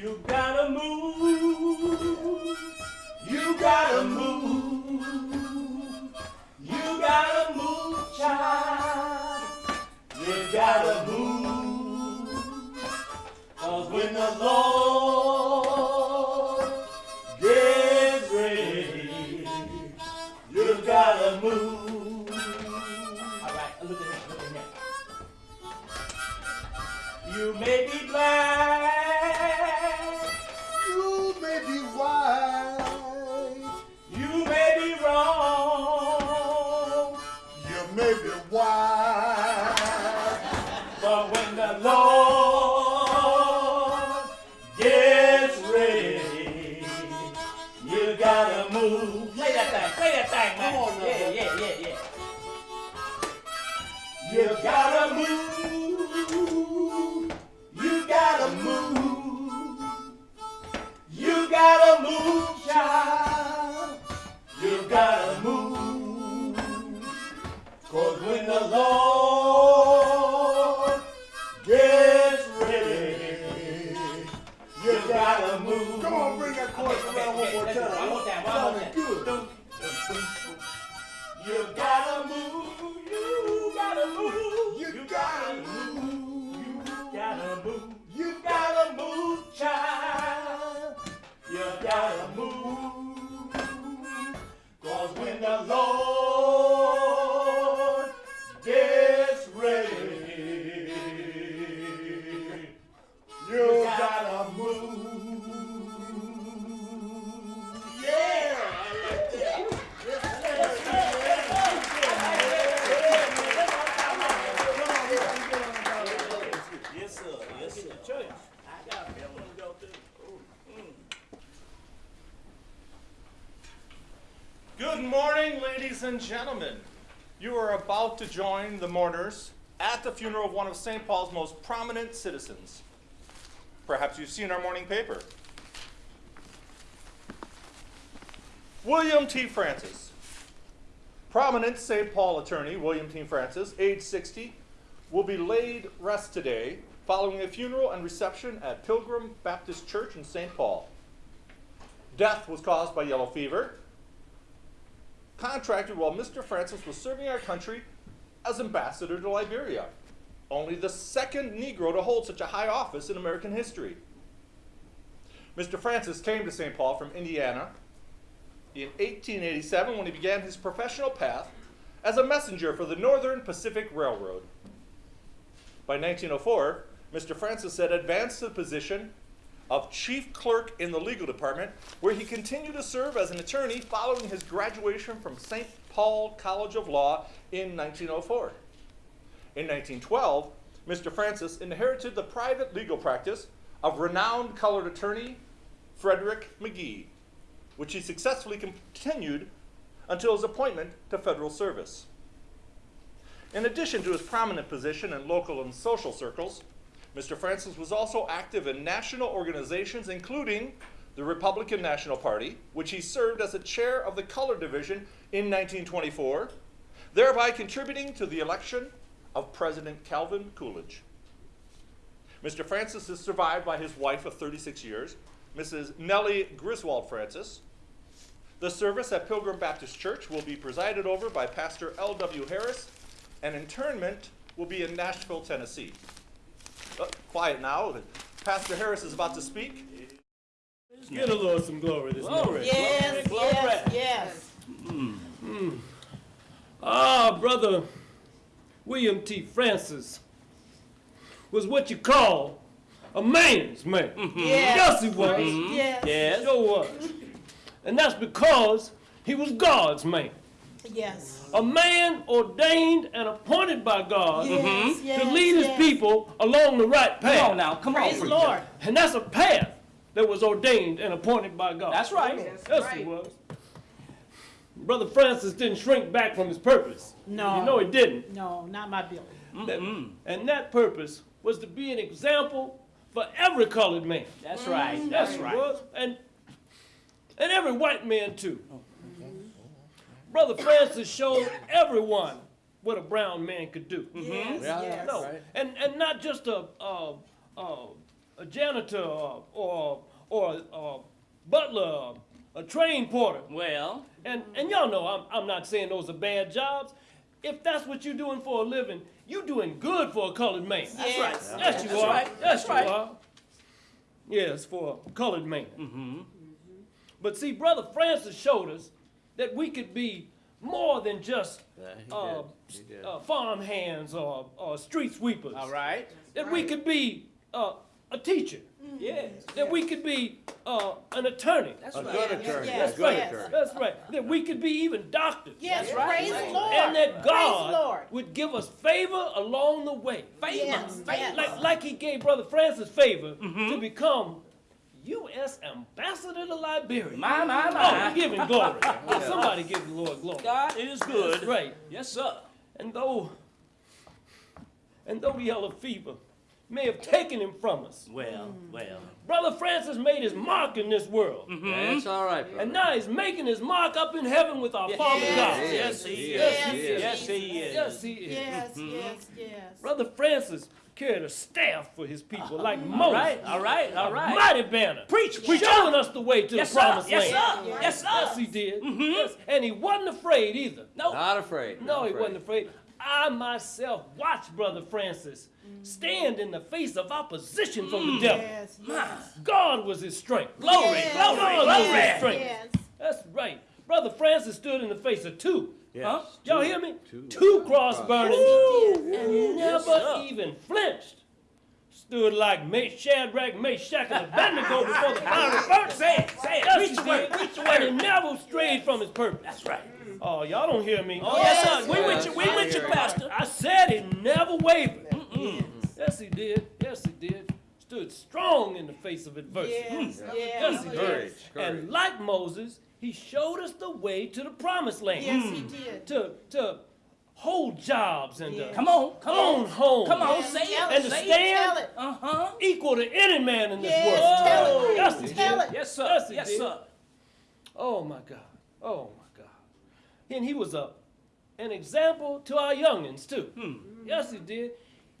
You gotta move. You gotta move. You gotta move, child. You gotta move. Cause when the Lord the mourners at the funeral of one of St. Paul's most prominent citizens. Perhaps you've seen our morning paper. William T. Francis. Prominent St. Paul attorney William T. Francis, age 60, will be laid rest today following a funeral and reception at Pilgrim Baptist Church in St. Paul. Death was caused by yellow fever, contracted while Mr. Francis was serving our country as ambassador to Liberia, only the second Negro to hold such a high office in American history. Mr. Francis came to St. Paul from Indiana in 1887 when he began his professional path as a messenger for the Northern Pacific Railroad. By 1904, Mr. Francis had advanced to the position of chief clerk in the legal department, where he continued to serve as an attorney following his graduation from St. Paul College of Law in 1904. In 1912, Mr. Francis inherited the private legal practice of renowned colored attorney Frederick McGee, which he successfully continued until his appointment to federal service. In addition to his prominent position in local and social circles, Mr. Francis was also active in national organizations, including the Republican National Party, which he served as a chair of the color division in 1924, thereby contributing to the election of President Calvin Coolidge. Mr. Francis is survived by his wife of 36 years, Mrs. Nellie Griswold Francis. The service at Pilgrim Baptist Church will be presided over by Pastor L.W. Harris, and internment will be in Nashville, Tennessee. Uh, quiet now. Pastor Harris is about to speak. Get a Lord some glory this Glory. morning. Yes, Glory, yes, yes. Hmm, hmm. Ah, brother William T. Francis was what you call a man's man. Mm-hmm. Yes. Yes, he was. Mm-hmm. Yes. Yes. Sure was. And that's because he was God's man. Yes. A man ordained and appointed by God Yes, yes, to lead his people along the right path. Come on now, come Praise on. the Lord. And that's a path that was ordained and appointed by God. That's right. Yes, it was. Brother Francis didn't shrink back from his purpose. No. You know he didn't. No, not my bill. That- and that purpose was to be an example for every colored man. That's right. Mm-hmm. Yes, That's right. was. And, and every white man, too. Mm-hmm. Brother Francis showed everyone what a brown man could do. Mm-hmm. Yes, Yeah. yes. No, and, and not just a, a, a, a janitor or, or, or a butler, a train porter. Well, And, and y'all know I'm, I'm not saying those are bad jobs. If that's what you're doing for a living, you're doing good for a colored man. That's right. Yes, you That's are. right. Yes, That's you right. are. Yes, for a colored man. But see, Brother Francis showed us that we could be more than just uh, uh, farm hands or, or street sweepers. all right. That we could be uh, a teacher. Yes. That we could be uh, an attorney. That's A right. good attorney. yes, A good yes. attorney. That's right. That we could be even doctors. Yes, right. praise the Lord. And that Praise the God Lord. would give us favor along the way. Favor. Yes, Favor. yes. Like, like he gave Brother Francis favor to become U.S. Ambassador to Liberia. My, my, Oh, my. we give him glory. Somebody give the Lord glory. God is good. That's right. Yes, sir. And though, and though the yellow fever may have taken him from us, Well, well. Brother Francis made his mark in this world. Mm-hmm. That's all right, brother. And now he's making his mark up in heaven with our Father God. Yes, he is. Yes, he is. Yes, he is. Yes, he is. Yes, yes, yes. Brother Francis carried a staff for his people uh-huh. like Moses. right, all right, all A mighty banner. Preach, preach Showing up. us the way to Yes, the sir. promised Yes, land. sir. Yes, sir. Yes, he did. Mm-hmm. Yes. And he wasn't afraid either. No. Not afraid. No, not he afraid. wasn't afraid. I myself watched Brother Francis stand in the face of opposition from the mm. devil. Yes, yes. God was his strength. Glory, Yes, glory, God was his glory. strength. Yes. That's right. Brother Francis stood in the face of two. Huh? Y'all hear me? Two. Two cross burnings and never sir. even flinched. Stood like Ma- Shadrach, Meshach, and Abednego before the fiery furnace. Say it, say it. Yes, Preach he the word, did. preach the And he never strayed from his purpose. That's right. Oh, y'all don't hear me. Oh, yes, Yes, sir. We with you, we yes. with you, Pastor. I said he never wavered. Yes, he did. Yes, he did. Stood strong in the face of adversity. Yes, mm. Yes, yes, he did. Courage, courage. And like Moses, he showed us the way to the promised land. Yes, he mm. did. To, to hold jobs and uh, to Yeah. Come on, come own on. homes. Come on, Yes, say it. And to say it. stand it. Uh-huh. equal to any man in this Yes, world. tell it. Yes, he Tell did. it. Yes, sir. Yes, Yes, sir. Oh my God. Oh my God. And he was a, an example to our youngins too. Hmm. Yes, he did.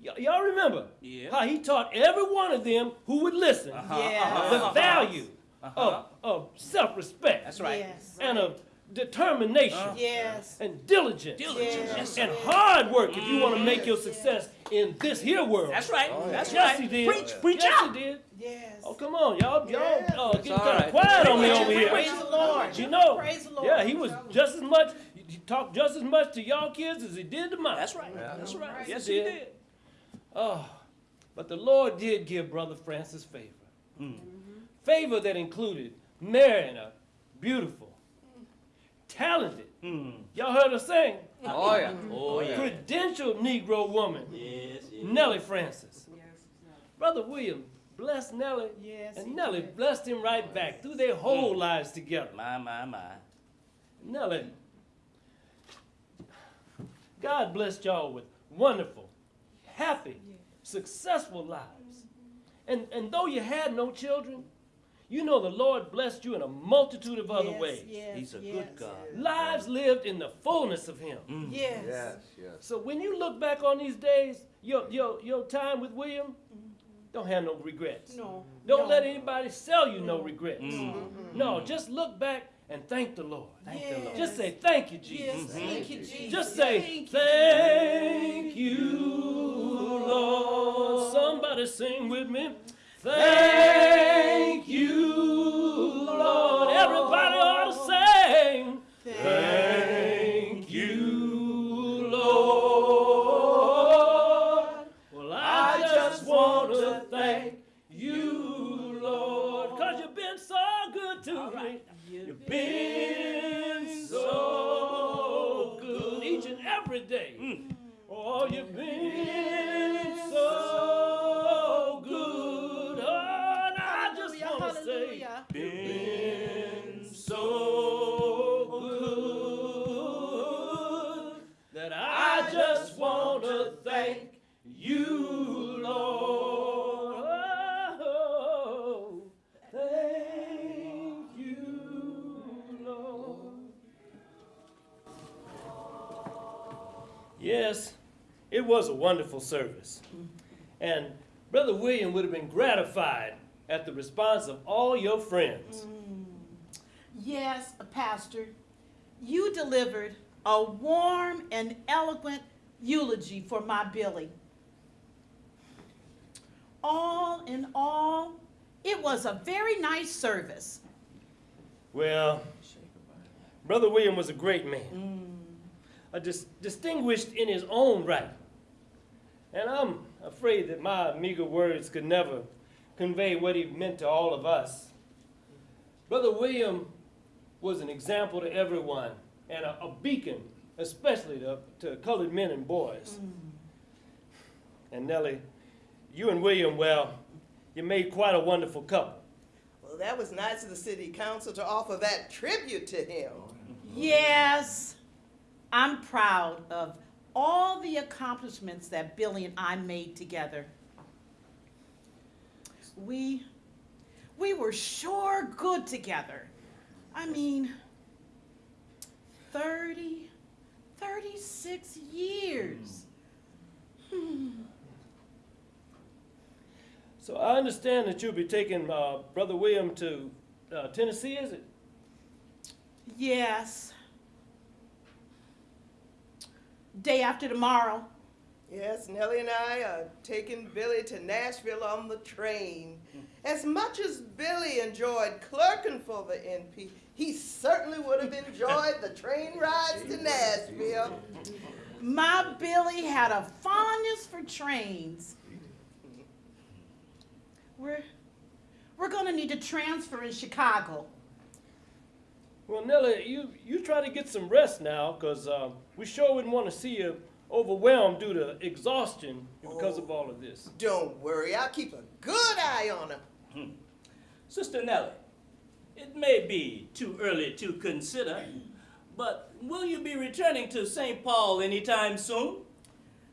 Y- y'all remember Yeah. how he taught every one of them who would listen uh-huh, Yes. Uh-huh, the uh-huh. value of, of self-respect That's right. Yes. and of determination Yes. and diligence Diligence. Yes. Yes, and hard work if you mm-hmm. want to make your success in this here world. That's right. Oh, That's yes, right. he did. Preach, preach yes, out. he did. Yes. Oh, come on, y'all, y'all, Yes. uh, getting all kind of quiet on me Preach, over here. Praise the Lord. You know, Praise the Lord. yeah, he was just as much. He talked just as much to y'all kids as he did to mine. That's right. That's right. Yes, he he did. did. Oh, but the Lord did give Brother Francis favor. Hmm. Mm-hmm. Favor that included marrying a beautiful, talented. Hmm. Y'all heard her sing. Oh, yeah. Mm-hmm. Oh, yeah. Credentialed Negro woman, Yes, yes. Nellie Francis. Brother William blessed Nellie, Yes, and he Nellie did. blessed him right back through their whole mm. lives together. My, my, my. Nellie, God blessed y'all with wonderful, happy, successful lives. Mm-hmm. And, and though you had no children, you know the Lord blessed you in a multitude of other Yes, ways. Yes, He's a yes, good God. Lives mm. lived in the fullness of Him. Mm. Yes. Yes, yes. So when you look back on these days, your, your, your time with William, mm-hmm. Don't have no regrets. No. Don't no. let anybody sell you no regrets. Mm. No, just look back and thank the Lord. Thank the Lord. Just say, thank you, Jesus. Yes, thank you, Jesus. Just say, Thank you, thank you, Lord. Somebody sing with me. Thank you, Lord. Everybody ought to sing. Thank been so good each and every day. Mm. Oh, you've been Yes, it was a wonderful service. And Brother William would have been gratified at the response of all your friends. Mm. Yes, Pastor, you delivered a warm and eloquent eulogy for my Billy. All in all, it was a very nice service. Well, Brother William was a great man, mm. A dis- distinguished in his own right. And I'm afraid that my meager words could never convey what he meant to all of us. Brother William was an example to everyone and a, a beacon, especially to, to colored men and boys. Mm. And Nellie, you and William, well, you made quite a wonderful couple. Well, that was nice of the city council to offer that tribute to him. Yes, I'm proud of all the accomplishments that Billy and I made together. We, we were sure good together. I mean, 30, 36 years. So I understand that you'll be taking uh, Brother William to uh, Tennessee, is it? Yes. Day after tomorrow. Yes, Nellie and I are taking Billy to Nashville on the train. As much as Billy enjoyed clerking for the NP, he certainly would have enjoyed the train rides to Nashville. My Billy had a fondness for trains. We're, we're gonna need to transfer in Chicago. Well, Nellie, you, you try to get some rest now, because uh, we sure wouldn't want to see you overwhelmed due to exhaustion because of oh, all of this. Don't worry, I'll keep a good eye on him. Hmm. Sister Nellie, it may be too early to consider, but will you be returning to St. Paul anytime soon?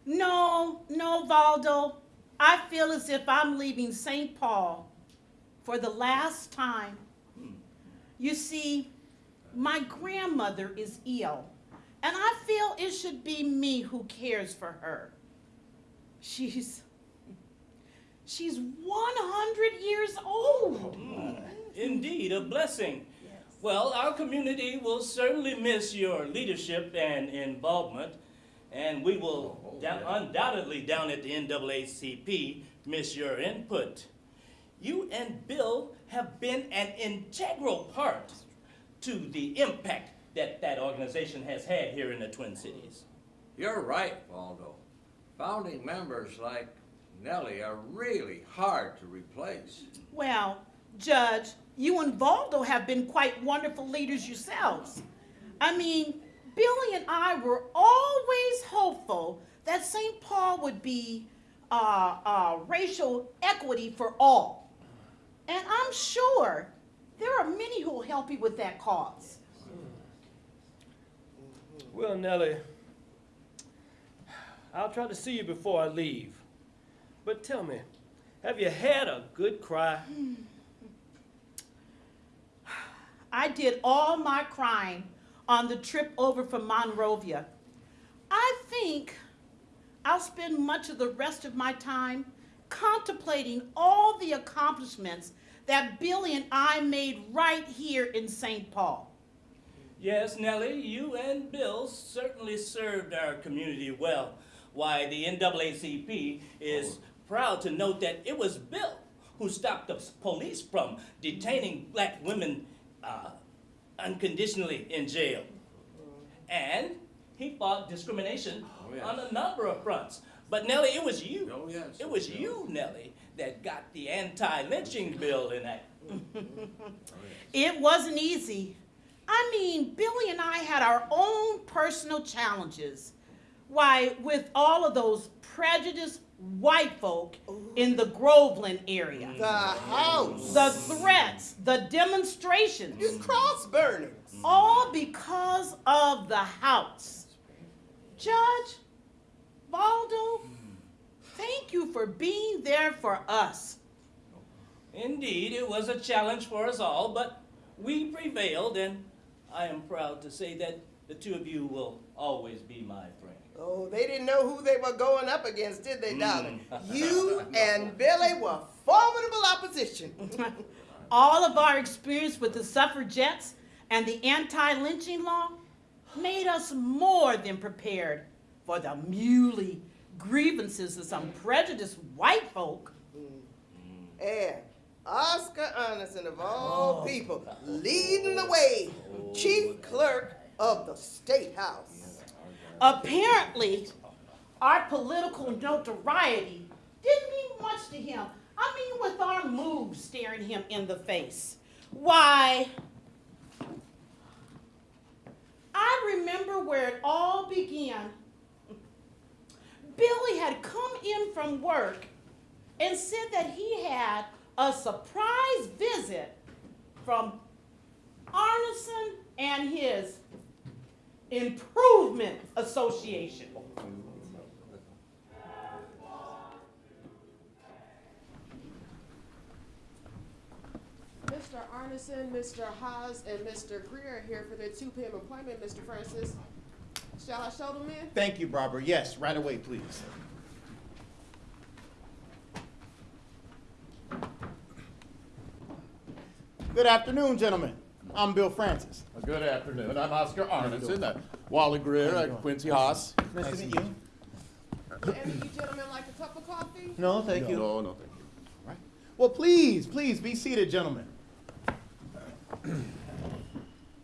No, no, Valdo. I feel as if I'm leaving St. Paul for the last time. Hmm. You see, my grandmother is ill, and I feel it should be me who cares for her. She's she's 100 years old. Oh, Indeed, a blessing. Well, our community will certainly miss your leadership and involvement, and we will oh, oh, dou- undoubtedly down at the NAACP miss your input. You and Bill have been an integral part to the impact that that organization has had here in the Twin Cities. You're right, Valdo. Founding members like Nellie are really hard to replace. Well, Judge, you and Valdo have been quite wonderful leaders yourselves. I mean, Billy and I were always hopeful that St. Paul would be uh, uh, racial equity for all. And I'm sure there are many who will help you with that cause. Well, Nellie, I'll try to see you before I leave. But tell me, have you had a good cry? I did all my crying on the trip over from Monrovia. I think I'll spend much of the rest of my time contemplating all the accomplishments that Billy and I made right here in St. Paul. Yes, Nellie, you and Bill certainly served our community well. Why, the NAACP is proud to note that it was Bill who stopped the police from detaining black women uh, unconditionally in jail. And he fought discrimination Oh, yes. on a number of fronts. But Nellie, it was you. Oh, yes. It was you, Nellie, that got the anti-lynching bill enacted. It wasn't easy. I mean, Billy and I had our own personal challenges. Why, with all of those prejudiced white folk in the Groveland area, The house. the threats, the demonstrations, These cross burnings. all because of the house. Judge, Valdo, thank you for being there for us. Indeed, it was a challenge for us all, but we prevailed, and I am proud to say that the two of you will always be my friends. Oh, they didn't know who they were going up against, did they, darling? Mm. You and Billy were formidable opposition. All of our experience with the suffragettes and the anti-lynching law made us more than prepared for the muley grievances of some prejudiced white folk. Mm. Mm. and Oscar Anderson, of all oh, people, leading the way, chief clerk of the State House. Apparently, our political notoriety didn't mean much to him. I mean, with our moves staring him in the face. Why, I remember where it all began. Billy had come in from work and said that he had a surprise visit from Arneson and his Improvement Association. Mr. Arneson, Mr. Haas, and Mr. Greer are here for their 2 p.m. appointment, Mr. Francis. Shall I show them in? Thank you, Barbara. Yes, right away, please. Good afternoon, gentlemen. I'm Bill Francis. Good afternoon. I'm Oscar Arneson, Wally Greer, uh, Quincy Haas. Nice to meet you. Any of you gentlemen like a cup of coffee? No, thank you. No, no, thank you. Right. Well, please, please be seated, gentlemen.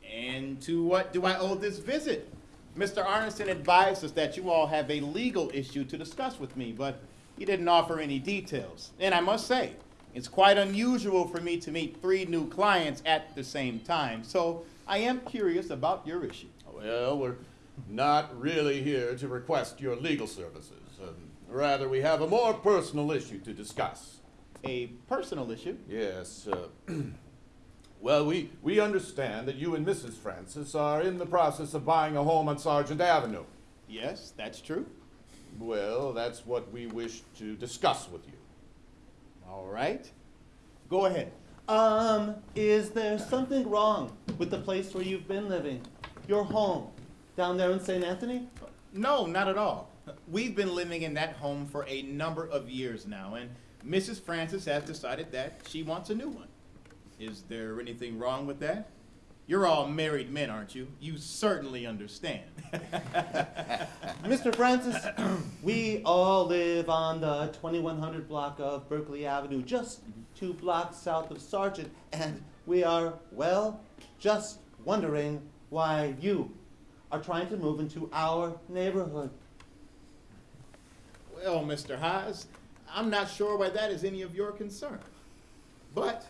and to what do I owe this visit? Mr. Arneson advised us that you all have a legal issue to discuss with me, but he didn't offer any details. And I must say, it's quite unusual for me to meet three new clients at the same time, so I am curious about your issue. Well, we're not really here to request your legal services. Um, rather, we have a more personal issue to discuss. A personal issue? Yes. Uh, well, we, we understand that you and Mrs. Francis are in the process of buying a home on Sargent Avenue. Yes, that's true. Well, that's what we wish to discuss with you. All right. Go ahead. Um, is there something wrong with the place where you've been living? Your home, down there in St. Anthony? No, not at all. We've been living in that home for a number of years now, and Mrs. Francis has decided that she wants a new one. Is there anything wrong with that? You're all married men, aren't you? You certainly understand. Mr. Francis, we all live on the 2100 block of Berkeley Avenue, just two blocks south of Sargent, and we are, well, just wondering why you are trying to move into our neighborhood. well, Mr. Haas, I'm not sure why that is any of your concern. But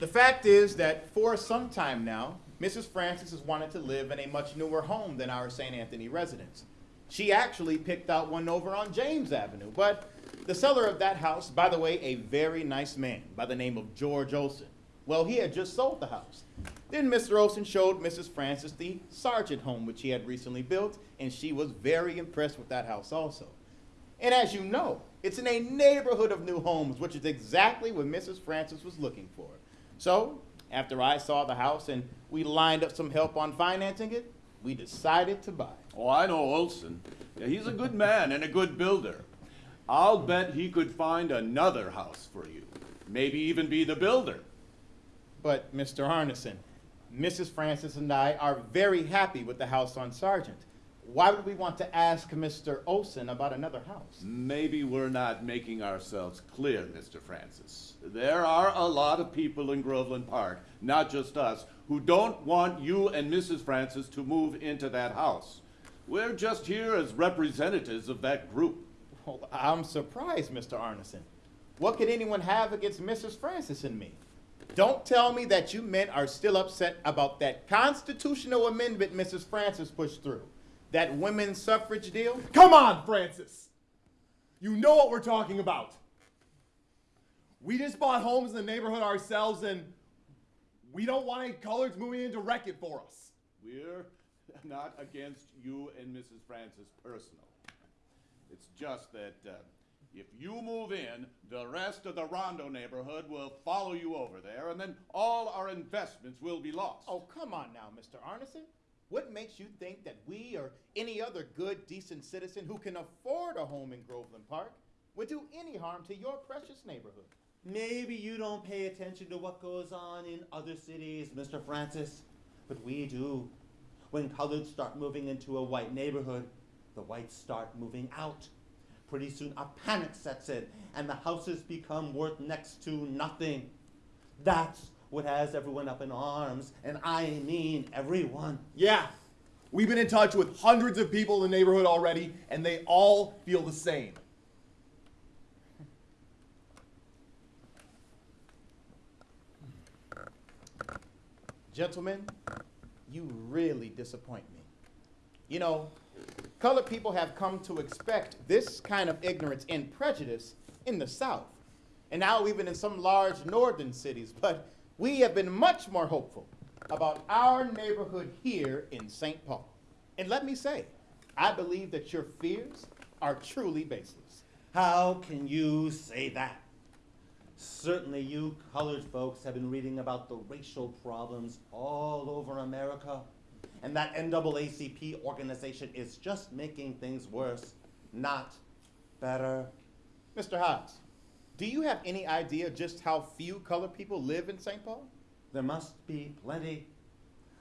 the fact is that for some time now, Mrs. Francis has wanted to live in a much newer home than our St. Anthony residence. She actually picked out one over on James Avenue, but the seller of that house, by the way, a very nice man by the name of George Olson. Well, he had just sold the house. Then Mr. Olson showed Mrs. Francis the Sargent home, which he had recently built, and she was very impressed with that house also. And as you know, it's in a neighborhood of new homes, which is exactly what Mrs. Francis was looking for. So, after I saw the house and we lined up some help on financing it, we decided to buy. Oh, I know Olson. Yeah, he's a good man and a good builder. I'll bet he could find another house for you. Maybe even be the builder. But, Mr. Arneson, Mrs. Francis and I are very happy with the house on Sargent. Why would we want to ask Mr. Olson about another house? Maybe we're not making ourselves clear, Mr. Francis. There are a lot of people in Groveland Park, not just us, who don't want you and Mrs. Francis to move into that house. We're just here as representatives of that group. Well, I'm surprised, Mr. Arneson. What could anyone have against Mrs. Francis and me? Don't tell me that you men are still upset about that constitutional amendment Mrs. Francis pushed through. That women's suffrage deal? Come on, Francis. You know what we're talking about. We just bought homes in the neighborhood ourselves, and we don't want any coloreds moving in to wreck it for us. We're not against you and Mrs. Francis personally. It's just that uh, if you move in, the rest of the Rondo neighborhood will follow you over there, and then all our investments will be lost. Oh, come on now, Mr. Arneson. What makes you think that we or any other good, decent citizen who can afford a home in Groveland Park would do any harm to your precious neighborhood? Maybe you don't pay attention to what goes on in other cities, Mr. Francis, but we do. When coloreds start moving into a white neighborhood, the whites start moving out. Pretty soon a panic sets in, and the houses become worth next to nothing. That's what has everyone up in arms, and I mean everyone. Yeah. We've been in touch with hundreds of people in the neighborhood already, and they all feel the same. Gentlemen, you really disappoint me. You know, colored people have come to expect this kind of ignorance and prejudice in the South, and now even in some large northern cities, but we have been much more hopeful about our neighborhood here in St. Paul. And let me say, I believe that your fears are truly baseless. How can you say that? Certainly, you colored folks have been reading about the racial problems all over America. And that NAACP organization is just making things worse, not better. Mr. Haas, do you have any idea just how few colored people live in St. Paul? There must be plenty.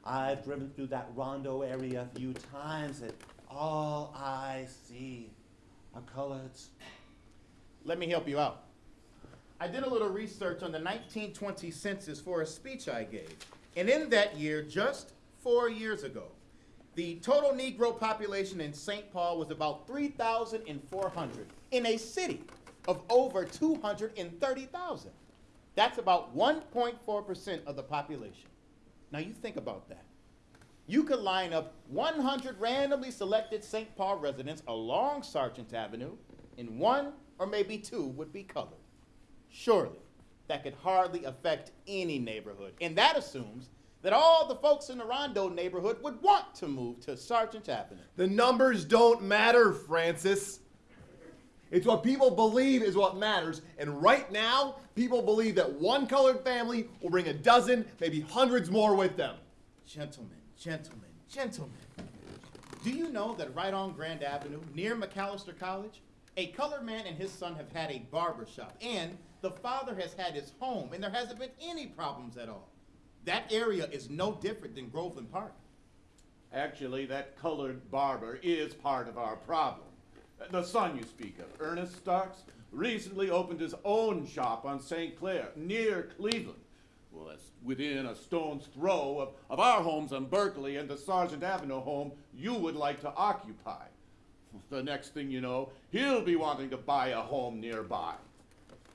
I've driven through that Rondo area a few times, and all I see are coloreds. Let me help you out. I did a little research on the 1920 census for a speech I gave. And in that year, just four years ago, the total Negro population in St. Paul was about 3,400 in a city of over 230,000. That's about 1.4% of the population. Now you think about that. You could line up 100 randomly selected St. Paul residents along Sargent Avenue, and one or maybe two would be colored. Surely, that could hardly affect any neighborhood. And that assumes that all the folks in the Rondo neighborhood would want to move to Sargent Avenue. The numbers don't matter, Francis. It's what people believe is what matters. And right now, people believe that one colored family will bring a dozen, maybe hundreds more with them. Gentlemen, gentlemen, gentlemen. Do you know that right on Grand Avenue, near Macalester College, a colored man and his son have had a barber shop, and the father has had his home, and there hasn't been any problems at all. That area is no different than Groveland Park. Actually, that colored barber is part of our problem. The son you speak of, Ernest Starks, recently opened his own shop on St. Clair, near Cleveland. Well, that's within a stone's throw of, of our homes on Berkeley and the Sargent Avenue home you would like to occupy. The next thing you know, he'll be wanting to buy a home nearby.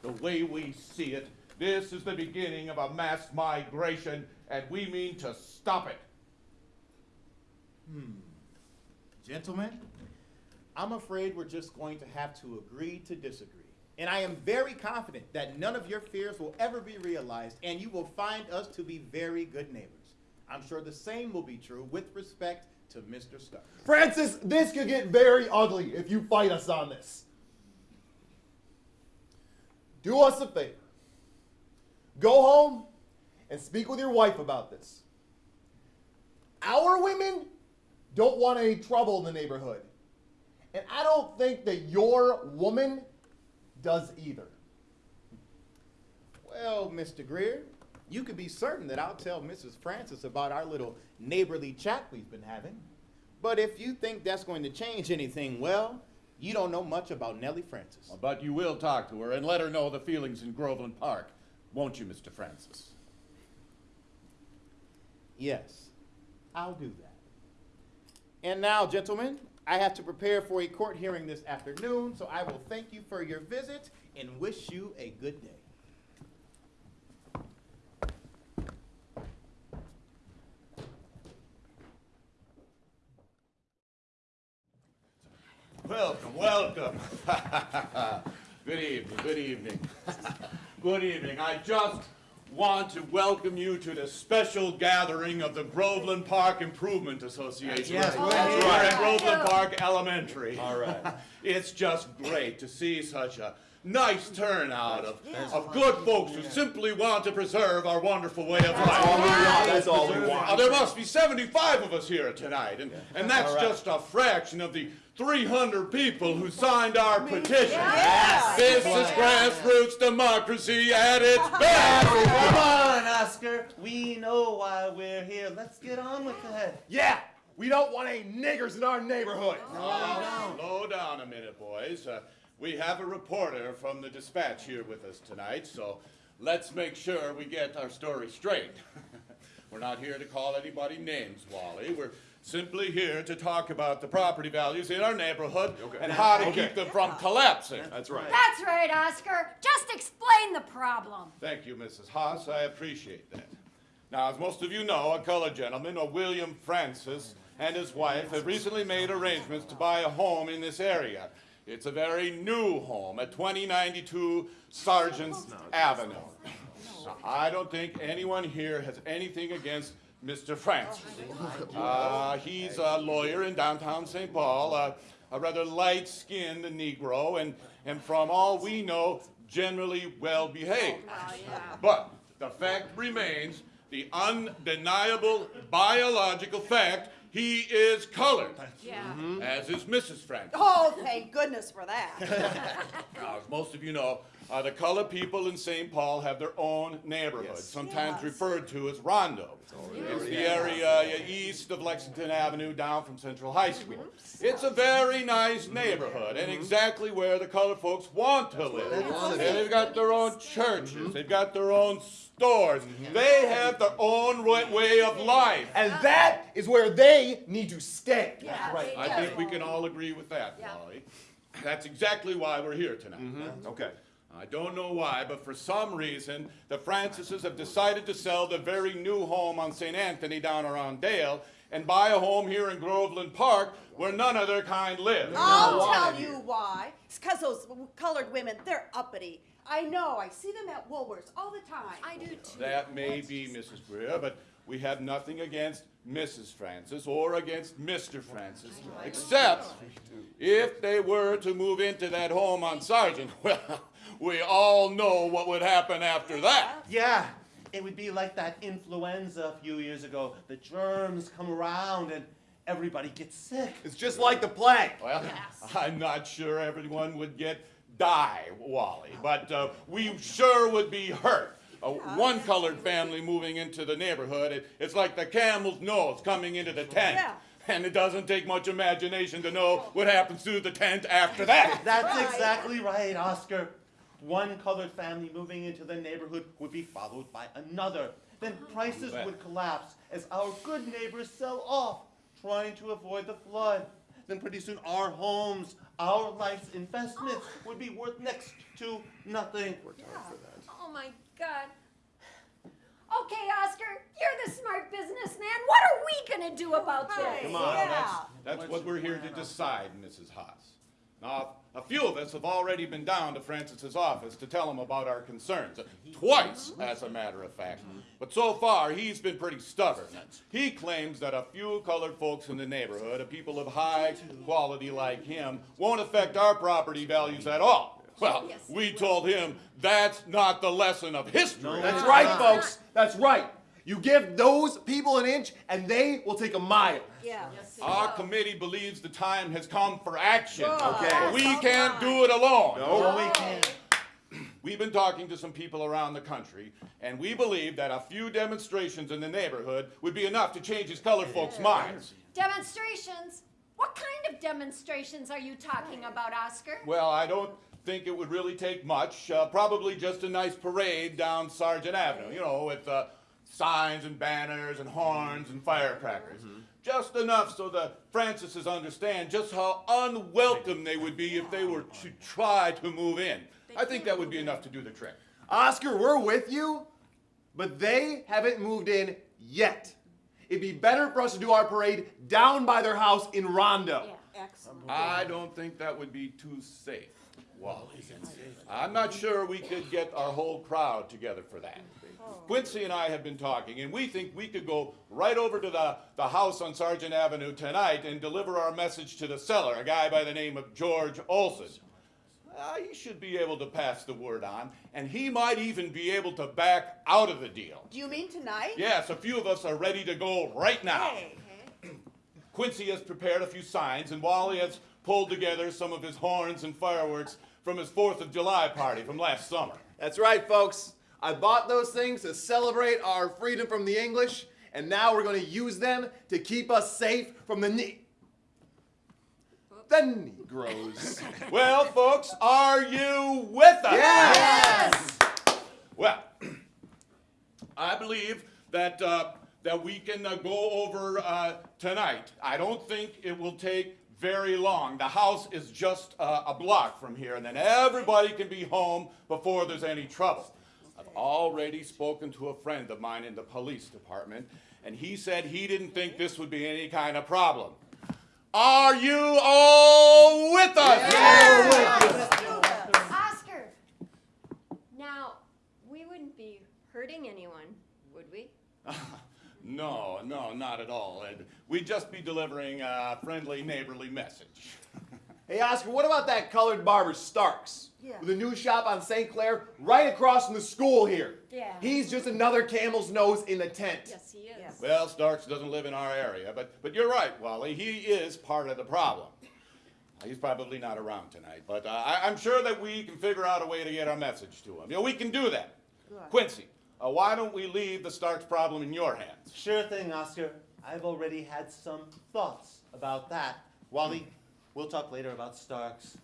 The way we see it, this is the beginning of a mass migration, and we mean to stop it. Hmm. Gentlemen, I'm afraid we're just going to have to agree to disagree. And I am very confident that none of your fears will ever be realized, and you will find us to be very good neighbors. I'm sure the same will be true with respect to Mr. Stark. Francis, this could get very ugly if you fight us on this. Do us a favor. Go home and speak with your wife about this. Our women don't want any trouble in the neighborhood. And I don't think that your woman does either. Well, Mr. Greer, you can be certain that I'll tell Mrs. Francis about our little neighborly chat we've been having. But if you think that's going to change anything, well, you don't know much about Nellie Francis. But you will talk to her and let her know the feelings in Groveland Park, won't you, Mr. Francis? Yes, I'll do that. And now, gentlemen, I have to prepare for a court hearing this afternoon, so I will thank you for your visit and wish you a good day. Welcome, welcome. good evening, good evening. good evening. I just want to welcome you to the special gathering of the Groveland Park Improvement Association. Yes, That's we're right, here. Groveland Park Elementary. All right. it's just great to see such a nice turnout of, of good folks who simply want to preserve our wonderful way of life. all we want. That's all we want. Uh, there must be 75 of us here tonight, and, and that's All right. just a fraction of the 300 people who signed our petition. Yes. This is grassroots democracy at its best. Come on, Oscar. We know why we're here. Let's get on with it. Yeah, we don't want any niggers in our neighborhood. Slow down a minute, boys. Uh, we have a reporter from the Dispatch here with us tonight, so let's make sure we get our story straight. We're not here to call anybody names, Wally. We're simply here to talk about the property values in our neighborhood and how to keep them from collapsing. That's right. That's right, Oscar. Just explain the problem. Thank you, Mrs. Haas. I appreciate that. Now, as most of you know, a colored gentleman, a William Francis, and his wife have recently made arrangements to buy a home in this area. It's a very new home at 2092 Sargent's Avenue. Now, I don't think anyone here has anything against Mr. Francis. Uh, he's a lawyer in downtown St. Paul, uh, a rather light-skinned Negro, and, and from all we know, generally well-behaved. But the fact remains, the undeniable biological fact, he is colored, Yeah. as is Mrs. Francis. Oh, thank goodness for that. Now, as most of you know, uh, the colored people in St. Paul have their own neighborhood, sometimes Yes. referred to as Rondo. It's the area uh, east of Lexington Avenue down from Central High School. It's a very nice neighborhood and exactly where the colored folks want to live. And they've got their own churches, they've got their own stores, they have their own right way of life. And that is where they need to stay. Yeah, Right. I think we can all agree with that, Yeah. Wally. That's exactly why we're here tonight. Mm-hmm. Okay. I don't know why, but for some reason, the Francises have decided to sell the very new home on St. Anthony down around Dale and buy a home here in Groveland Park where none of their kind live. I'll tell you why. It's because those colored women, they're uppity. I know. I see them at Woolworths all the time. I do too. That may be, Mrs. Greer, but we have nothing against Mrs. Francis or against Mr. Francis, except if they were to move into that home on Sargent. Well, we all know what would happen after that. Yeah, it would be like that influenza a few years ago. The germs come around and everybody gets sick. It's just like the plague. Well, I'm not sure everyone would get die, Wally, but uh, we sure would be hurt. Uh, one colored family moving into the neighborhood, it, it's like the camel's nose coming into the tent. Yeah. And it doesn't take much imagination to know what happens to the tent after that. That's Right. exactly right, Oscar. One colored family moving into the neighborhood would be followed by another. Then prices would collapse as our good neighbors sell off, trying to avoid the flood. Then pretty soon our homes, our life's investments would be worth next to nothing. Oh my God. Okay, Oscar, you're the smart businessman. What are we gonna do about this? Come on, that's, that's what we're here to decide, Mrs. Haas. Now, a few of us have already been down to Francis's office to tell him about our concerns. Twice, as a matter of fact. But so far, he's been pretty stubborn. He claims that a few colored folks in the neighborhood, a people of high quality like him, won't affect our property values at all. Well, we told him that's not the lesson of history. That's right, folks. That's right. You give those people an inch, and they will take a mile. Yeah. Our committee believes the time has come for action. Okay. We can't do it alone. No, we can't. We've been talking to some people around the country, and we believe that a few demonstrations in the neighborhood would be enough to change these colored folks' minds. Demonstrations? What kind of demonstrations are you talking about, Oscar? Well, I don't think it would really take much. Uh, probably just a nice parade down Sargent Avenue, you know, with uh, signs and banners and horns and firecrackers. Just enough so the Francises understand just how unwelcome they would be if they were to try to move in. I think that would be enough to do the trick. Oscar, we're with you, but they haven't moved in yet. It'd be better for us to do our parade down by their house in Rondo. Yeah, Excellent. I don't think that would be too safe, Wally. I'm not sure we could get our whole crowd together for that. Quincy and I have been talking, and we think we could go right over to the, the house on Sargent Avenue tonight and deliver our message to the seller, a guy by the name of George Olson. uh, he should be able to pass the word on, and he might even be able to back out of the deal. Do you mean tonight? Yes, a few of us are ready to go right now. Hey, Quincy has prepared a few signs, and Wally has pulled together some of his horns and fireworks from his 4th of July party from last summer. That's right, folks. I bought those things to celebrate our freedom from the English, and now we're going to use them to keep us safe from the ne- the Negroes. Well, folks, are you with us? Yes! Well, I believe that uh, that we can uh, go over uh, tonight. I don't think it will take very long. The house is just uh, a block from here, and then everybody can be home before there's any trouble. I've already spoken to a friend of mine in the police department, and he said he didn't think this would be any kind of problem. Are you all with us? Oscar! Now, we wouldn't be hurting anyone, would we? No, no, not at all. And we'd just be delivering a friendly, neighborly message. Hey, Oscar, what about that colored barber Starks? Yeah. With a new shop on St. Clair right across from the school here. Yeah. He's just another camel's nose in the tent. Yes, he is. Well, Starks doesn't live in our area, but, but you're right, Wally. He is part of the problem. He's probably not around tonight, but uh, I, I'm sure that we can figure out a way to get our message to him. You know, we can do that. Quincy, uh, why don't we leave the Starks problem in your hands? Sure thing, Oscar. I've already had some thoughts about that. Wally, we'll talk later about Starks.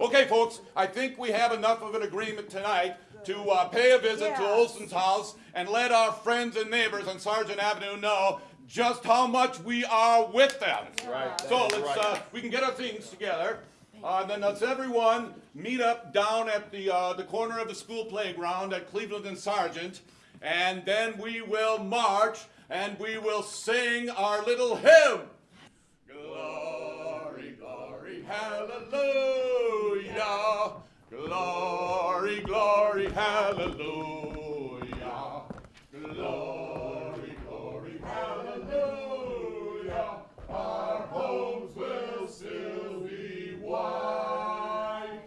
Okay, folks, I think we have enough of an agreement tonight to uh, pay a visit to Olson's house and let our friends and neighbors on Sargent Avenue know just how much we are with them. Right. So let's, uh, we can get our things together. Uh, then let's everyone meet up down at the, uh, the corner of the school playground at Cleveland and Sargent. And then we will march and we will sing our little hymn. Glory, glory, hallelujah. Glory, glory, hallelujah. Glory, glory, hallelujah. Our homes will still be white.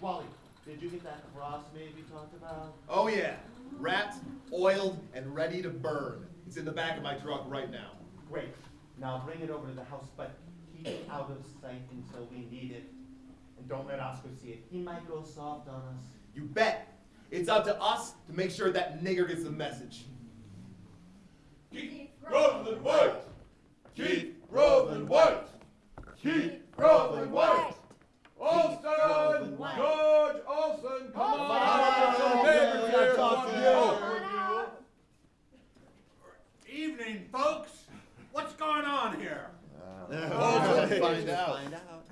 Wally, did you get that cross maybe we talked about? Oh, yeah. Wrapped, oiled, and ready to burn. It's in the back of my truck right now. Great. Now bring it over to the house, but keep it out of sight until we need it. And don't let Oscar see it. He might go soft on us. You bet. It's up to us to make sure that nigger gets the message. Keep Groveland white. Keep Groveland white. Keep Groveland white. Olson, white. George Olson, come on. on, Neighbors Billy, here I talked want to to you. Evening, folks. What's going on here? Olson, Find out. Find out.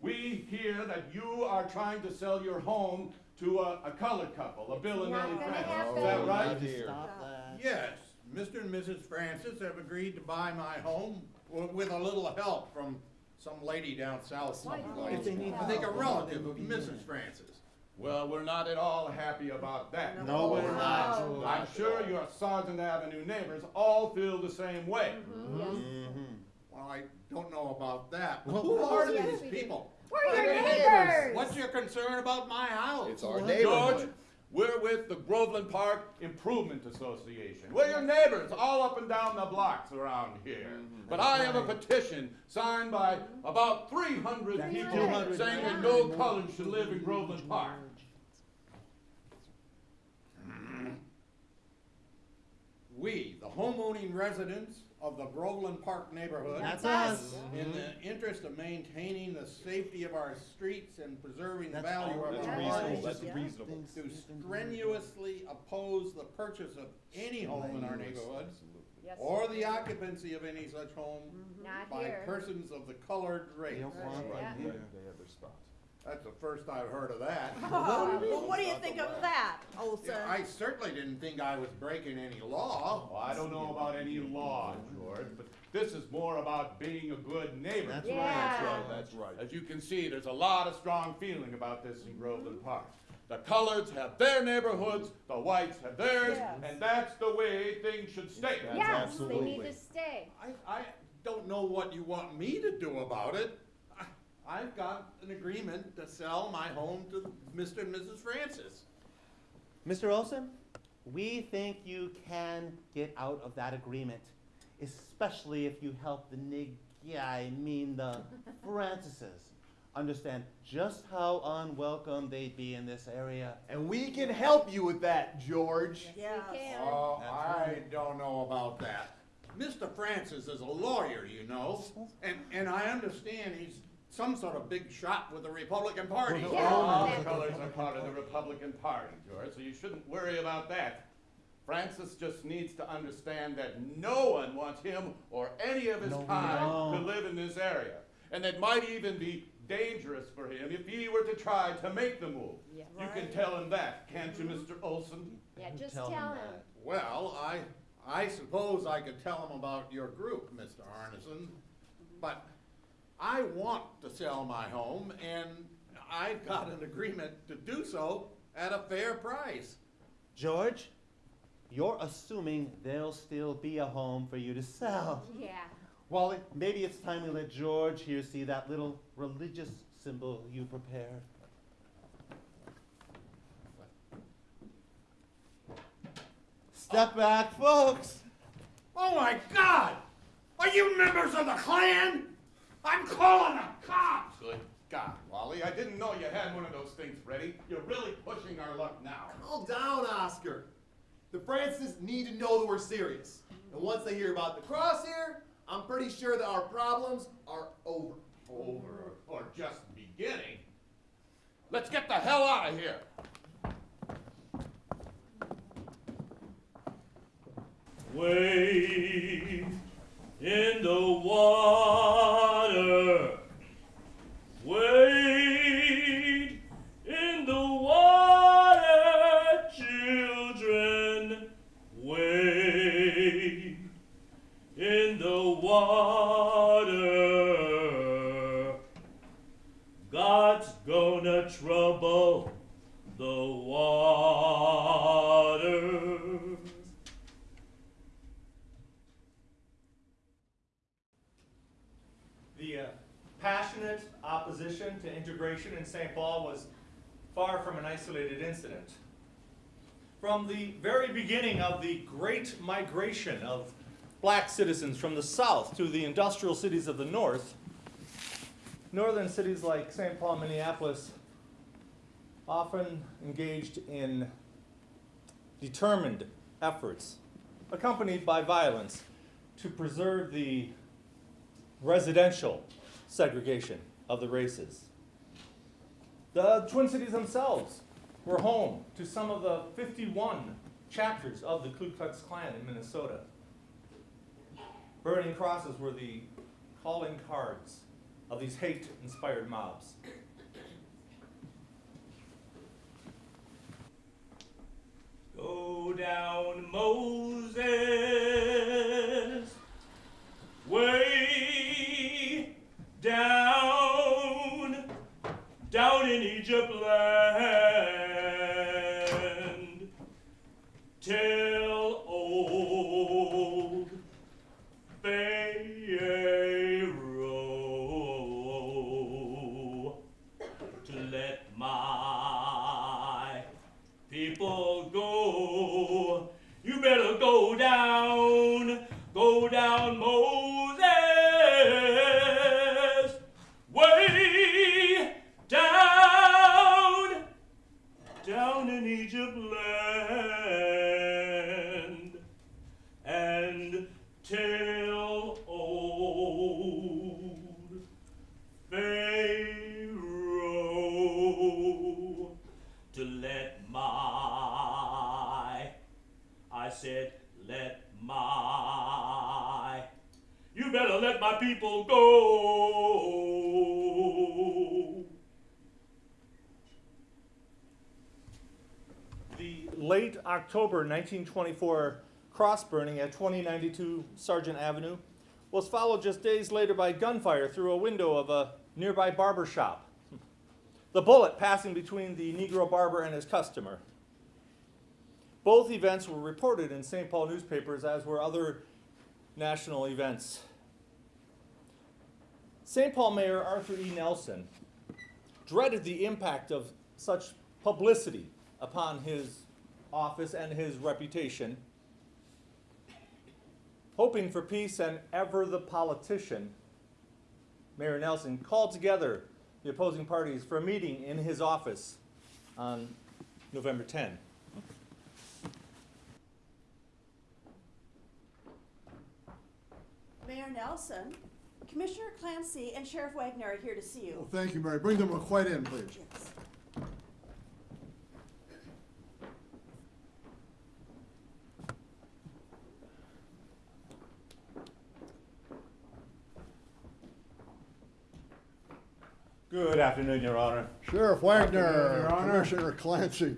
We hear that you are trying to sell your home to a, a colored couple, a Bill and Not Nellie gonna Francis. happen. Is that right? Stop that. Yes, Mr. and Mrs. Francis have agreed to buy my home w- with a little help from some lady down south someplace. If they need I think a help, relative of Mrs. Francis. Well, we're not at all happy about that. No, we're not. I'm sure your Sargent Avenue neighbors all feel the same way. Mm-hmm. Well, I don't know about that. Well, Who are yes, these we people? We're your neighbors! What's your concern about my house? It's our neighborhood. George, we're with the Groveland Park Improvement Association. We're your mm-hmm. neighbors all up and down the blocks around here. Mm-hmm. But I have a petition signed by about 300 people 200. saying that no colors should live in Groveland Park. Mm-hmm. We, the homeowning residents of the Groveland Park neighborhood. That's us. In the interest of maintaining the safety of our streets and preserving the That's value all- of that's our reasonable. homes. That's reasonable. To strenuously oppose the purchase of any home in our neighborhood Yes. or the occupancy of any such home mm-hmm. Not by here. persons of the colored race. They don't want Yeah. that here. That's the first I've heard of that. Well, what do you think of that, Olson? Yeah, I certainly didn't think I was breaking any law. Well, I don't know about any law, George, but this is more about being a good neighbor. That's Yeah. right. That's right. As you can see, there's a lot of strong feeling about this in Groveland Park. The coloreds have their neighborhoods, the whites have theirs, Yes. and that's the way things should stay. Yes, they need to stay. I, I don't know what you want me to do about it. I, I've got an agreement to sell my home to Mr. and Mrs. Francis. Mr. Olson, we think you can get out of that agreement, especially if you help the nig, yeah, I mean the Francises, understand just how unwelcome they'd be in this area. And we can help you with that, George. Yes. Oh, I don't know about that. Mr. Francis is a lawyer, you know, and, and I understand he's some sort of big shot with the Republican Party. All the colors are part of the Republican Party, George, so you shouldn't worry about that. Francis just needs to understand that no one wants him or any of his No, kind to live in this area. And that might even be dangerous for him if he were to try to make the move. Yeah. You can tell him that, can't you, Mr. Mm-hmm. Olson? Yeah, just Tell tell him him. that. Well, I, I suppose I could tell him about your group, Mr. Arneson, but I want to sell my home, and I've got an agreement to do so at a fair price. George, you're assuming there'll still be a home for you to sell. Yeah. Wally, maybe it's time we let George here see that little religious symbol you prepared. Step back, folks. Oh my God! Are you members of the Klan? I'm calling the cops! Good God, Wally, I didn't know you had one of those things ready. You're really pushing our luck now. Calm down, Oscar. The Francis need to know that we're serious. And once they hear about the cross here, I'm pretty sure that our problems are over. Over or just beginning. Let's get the hell out of here. Wade in the water. Wade St. Paul was far from an isolated incident. From the very beginning of the great migration of black citizens from the south to the industrial cities of the north, northern cities like St. Paul, Minneapolis often engaged in determined efforts, accompanied by violence, to preserve the residential segregation of the races. The Twin Cities themselves were home to some of the 51 chapters of the Ku Klux Klan in Minnesota. Burning crosses were the calling cards of these hate-inspired mobs. Go down, Moses, way down, down in Egypt land. Tell people go. The late October 1924 cross burning at 2092 Sargent Avenue was followed just days later by gunfire through a window of a nearby barber shop. The bullet passing between the Negro barber and his customer. Both events were reported in St. Paul newspapers, as were other national events. St. Paul Mayor Arthur E. Nelson dreaded the impact of such publicity upon his office and his reputation. Hoping for peace and ever the politician, Mayor Nelson called together the opposing parties for a meeting in his office on November 10. Mayor Nelson, Commissioner Clancy, and Sheriff Wagner are here to see you. Well, thank you, Mary. Bring them quite in, please. Yes. Good afternoon, Your Honor. Sheriff Wagner, Afternoon, Your Honor. Commissioner Clancy.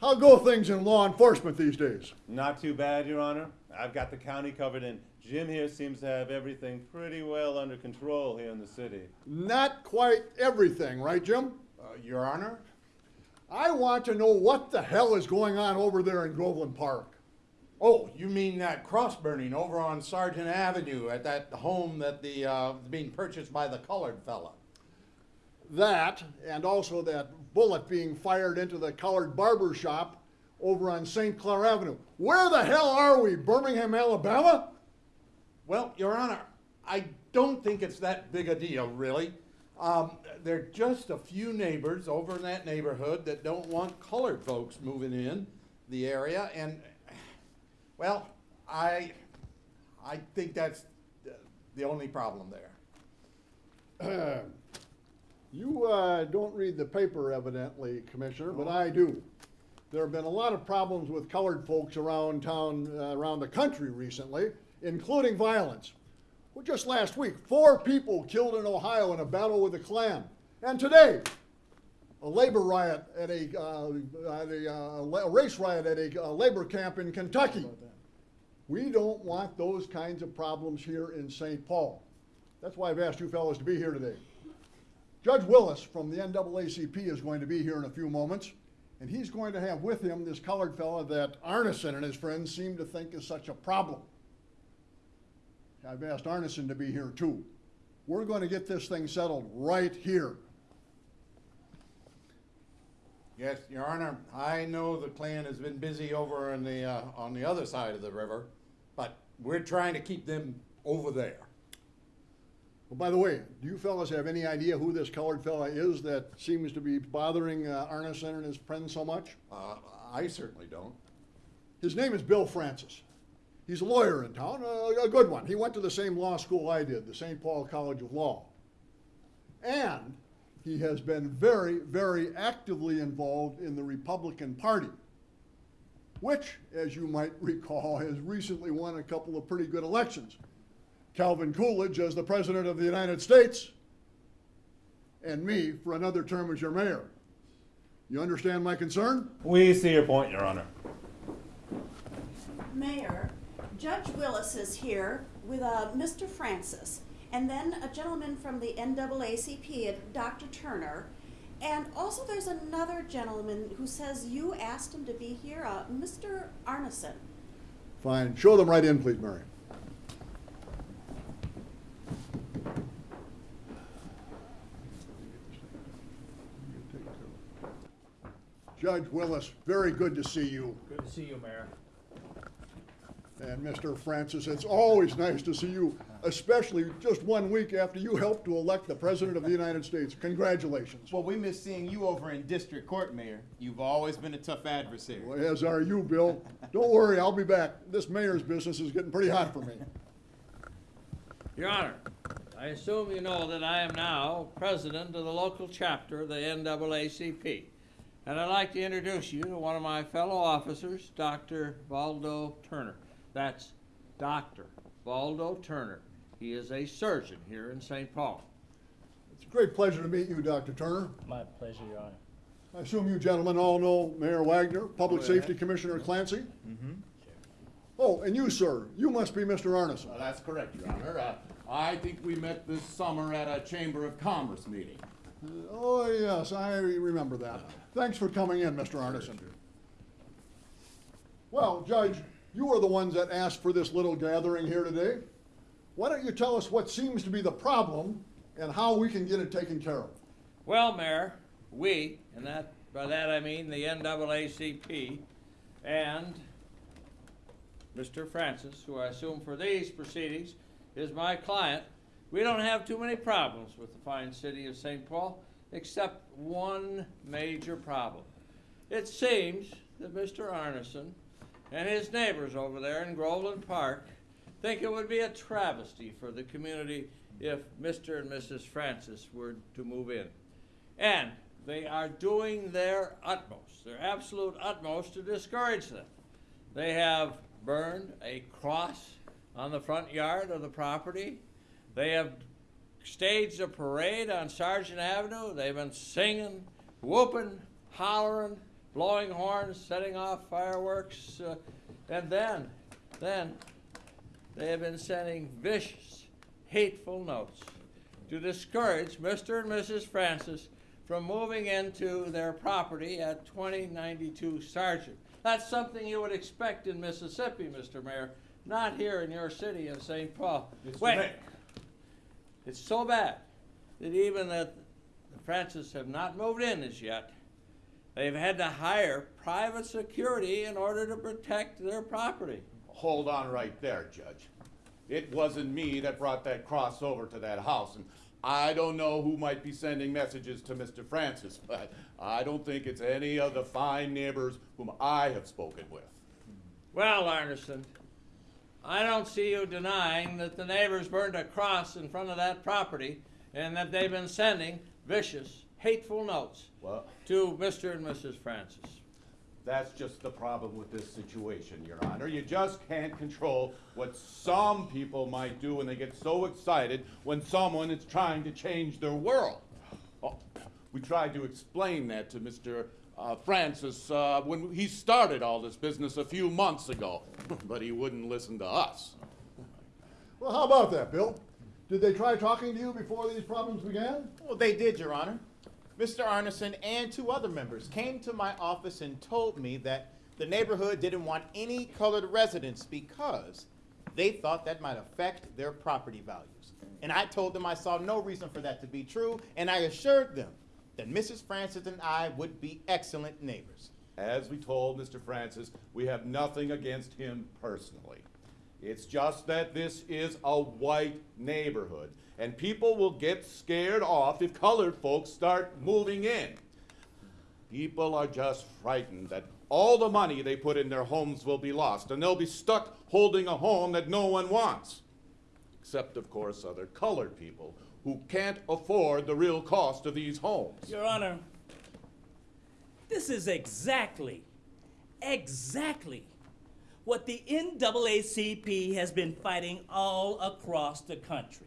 How go things in law enforcement these days? Not too bad, Your Honor. I've got the county covered, and Jim here seems to have everything pretty well under control here in the city. Not quite everything, right, Jim? Uh, Your Honor? I want to know what the hell is going on over there in Groveland Park. Oh, you mean that cross burning over on Sargent Avenue at that home that the, uh, being purchased by the colored fella? That, and also that bullet being fired into the colored barber shop over on St. Clair Avenue. Where the hell are we? Birmingham, Alabama? Well, Your Honor, I don't think it's that big a deal, really. Um, there are just a few neighbors over in that neighborhood that don't want colored folks moving in the area, and, well, I, I think that's the only problem there. You uh, don't read the paper evidently, Commissioner, but I do. There have been a lot of problems with colored folks around town, uh, around the country recently, including violence. Well, just last week, four people killed in Ohio in a battle with the Klan. And today, a labor riot at a, uh, at a, uh, race riot at a uh, labor camp in Kentucky. We don't want those kinds of problems here in St. Paul. That's why I've asked you fellows to be here today. Judge Willis from the NAACP is going to be here in a few moments, and he's going to have with him this colored fellow that Arneson and his friends seem to think is such a problem. I've asked Arneson to be here too. We're going to get this thing settled right here. Yes, Your Honor, I know the Klan has been busy over on the, uh, on the other side of the river, but we're trying to keep them over there. Well, by the way, do you fellas have any idea who this colored fella is that seems to be bothering uh, Arneson and his friends so much? Uh, I certainly don't. His name is Bill Francis. He's a lawyer in town, a, a good one. He went to the same law school I did, the St. Paul College of Law. And he has been very, very actively involved in the Republican Party, which, as you might recall, has recently won a couple of pretty good elections. Calvin Coolidge as the President of the United States, and me for another term as your mayor. You understand my concern? We see your point, Your Honor. Mayor, Judge Willis is here with uh, Mr. Francis, and then a gentleman from the NAACP, Dr. Turner, and also there's another gentleman who says you asked him to be here, uh, Mr. Arneson. Fine. Show them right in, please, Mary. Judge Willis, very good to see you. Good to see you, Mayor. And Mr. Francis, it's always nice to see you, especially just one week after you helped to elect the President of the United States. Congratulations. Well, we miss seeing you over in district court, Mayor. You've always been a tough adversary. Well, As are you, Bill. Don't worry, I'll be back. This mayor's business is getting pretty hot for me. Your Honor, I assume you know that I am now president of the local chapter of the NAACP. And I'd like to introduce you to one of my fellow officers, Dr. Valdo Turner. That's Dr. Valdo Turner. He is a surgeon here in St. Paul. It's a great pleasure to meet you, Dr. Turner. My pleasure, Your Honor. I assume you gentlemen all know Mayor Wagner, Public Oh, yeah. Safety Commissioner Clancy? Mm-hmm. Oh, and you, sir, you must be Mr. Arneson. Uh, that's correct, Your Honor. Uh, I think we met this summer at a Chamber of Commerce meeting. Oh, yes, I remember that. Thanks for coming in, Mr. Arneson. Well, Judge, you are the ones that asked for this little gathering here today. Why don't you tell us what seems to be the problem and how we can get it taken care of. Well, Mayor, we, and that, by that I mean the NAACP and Mr. Francis, who I assume for these proceedings is my client, we don't have too many problems with the fine city of St. Paul, except one major problem. It seems that Mr. Arneson and his neighbors over there in Groveland Park think it would be a travesty for the community if Mr. and Mrs. Francis were to move in. And they are doing their utmost, their absolute utmost to discourage them. They have burned a cross on the front yard of the property. They have staged a parade on Sargent Avenue. They've been singing, whooping, hollering, blowing horns, setting off fireworks. Uh, and then, then, they have been sending vicious, hateful notes to discourage Mr. and Mrs. Francis from moving into their property at 2092 Sargent. That's something you would expect in Mississippi, Mr. Mayor, not here in your city of St. Paul. Mr. Wait, Mayor. it's so bad that even that the Francis have not moved in as yet, they've had to hire private security in order to protect their property. Hold on right there, Judge. It wasn't me that brought that cross over to that house, and I don't know who might be sending messages to Mr. Francis, but I don't think it's any of the fine neighbors whom I have spoken with. Well, Arneson, I don't see you denying that the neighbors burned a cross in front of that property and that they've been sending vicious, hateful notes Well, to Mr. and Mrs. Francis. that's just the problem with this situation, Your Honor. You just can't control what some people might do when they get so excited when someone is trying to change their world. Oh, we tried to explain that to Mr. Uh, Francis uh, when he started all this business a few months ago, but he wouldn't listen to us. Well, how about that, Bill? Did they try talking to you before these problems began? Well, they did, Your Honor. Mr. Arneson and two other members came to my office and told me that the neighborhood didn't want any colored residents because they thought that might affect their property values. And I told them I saw no reason for that to be true, and I assured them that Mrs. Francis and I would be excellent neighbors. As we told Mr. Francis, we have nothing against him personally. It's just that this is a white neighborhood, and people will get scared off if colored folks start moving in. People are just frightened that all the money they put in their homes will be lost, and they'll be stuck holding a home that no one wants. Except, of course, other colored people who can't afford the real cost of these homes. Your Honor, this is exactly, exactly what the NAACP has been fighting all across the country.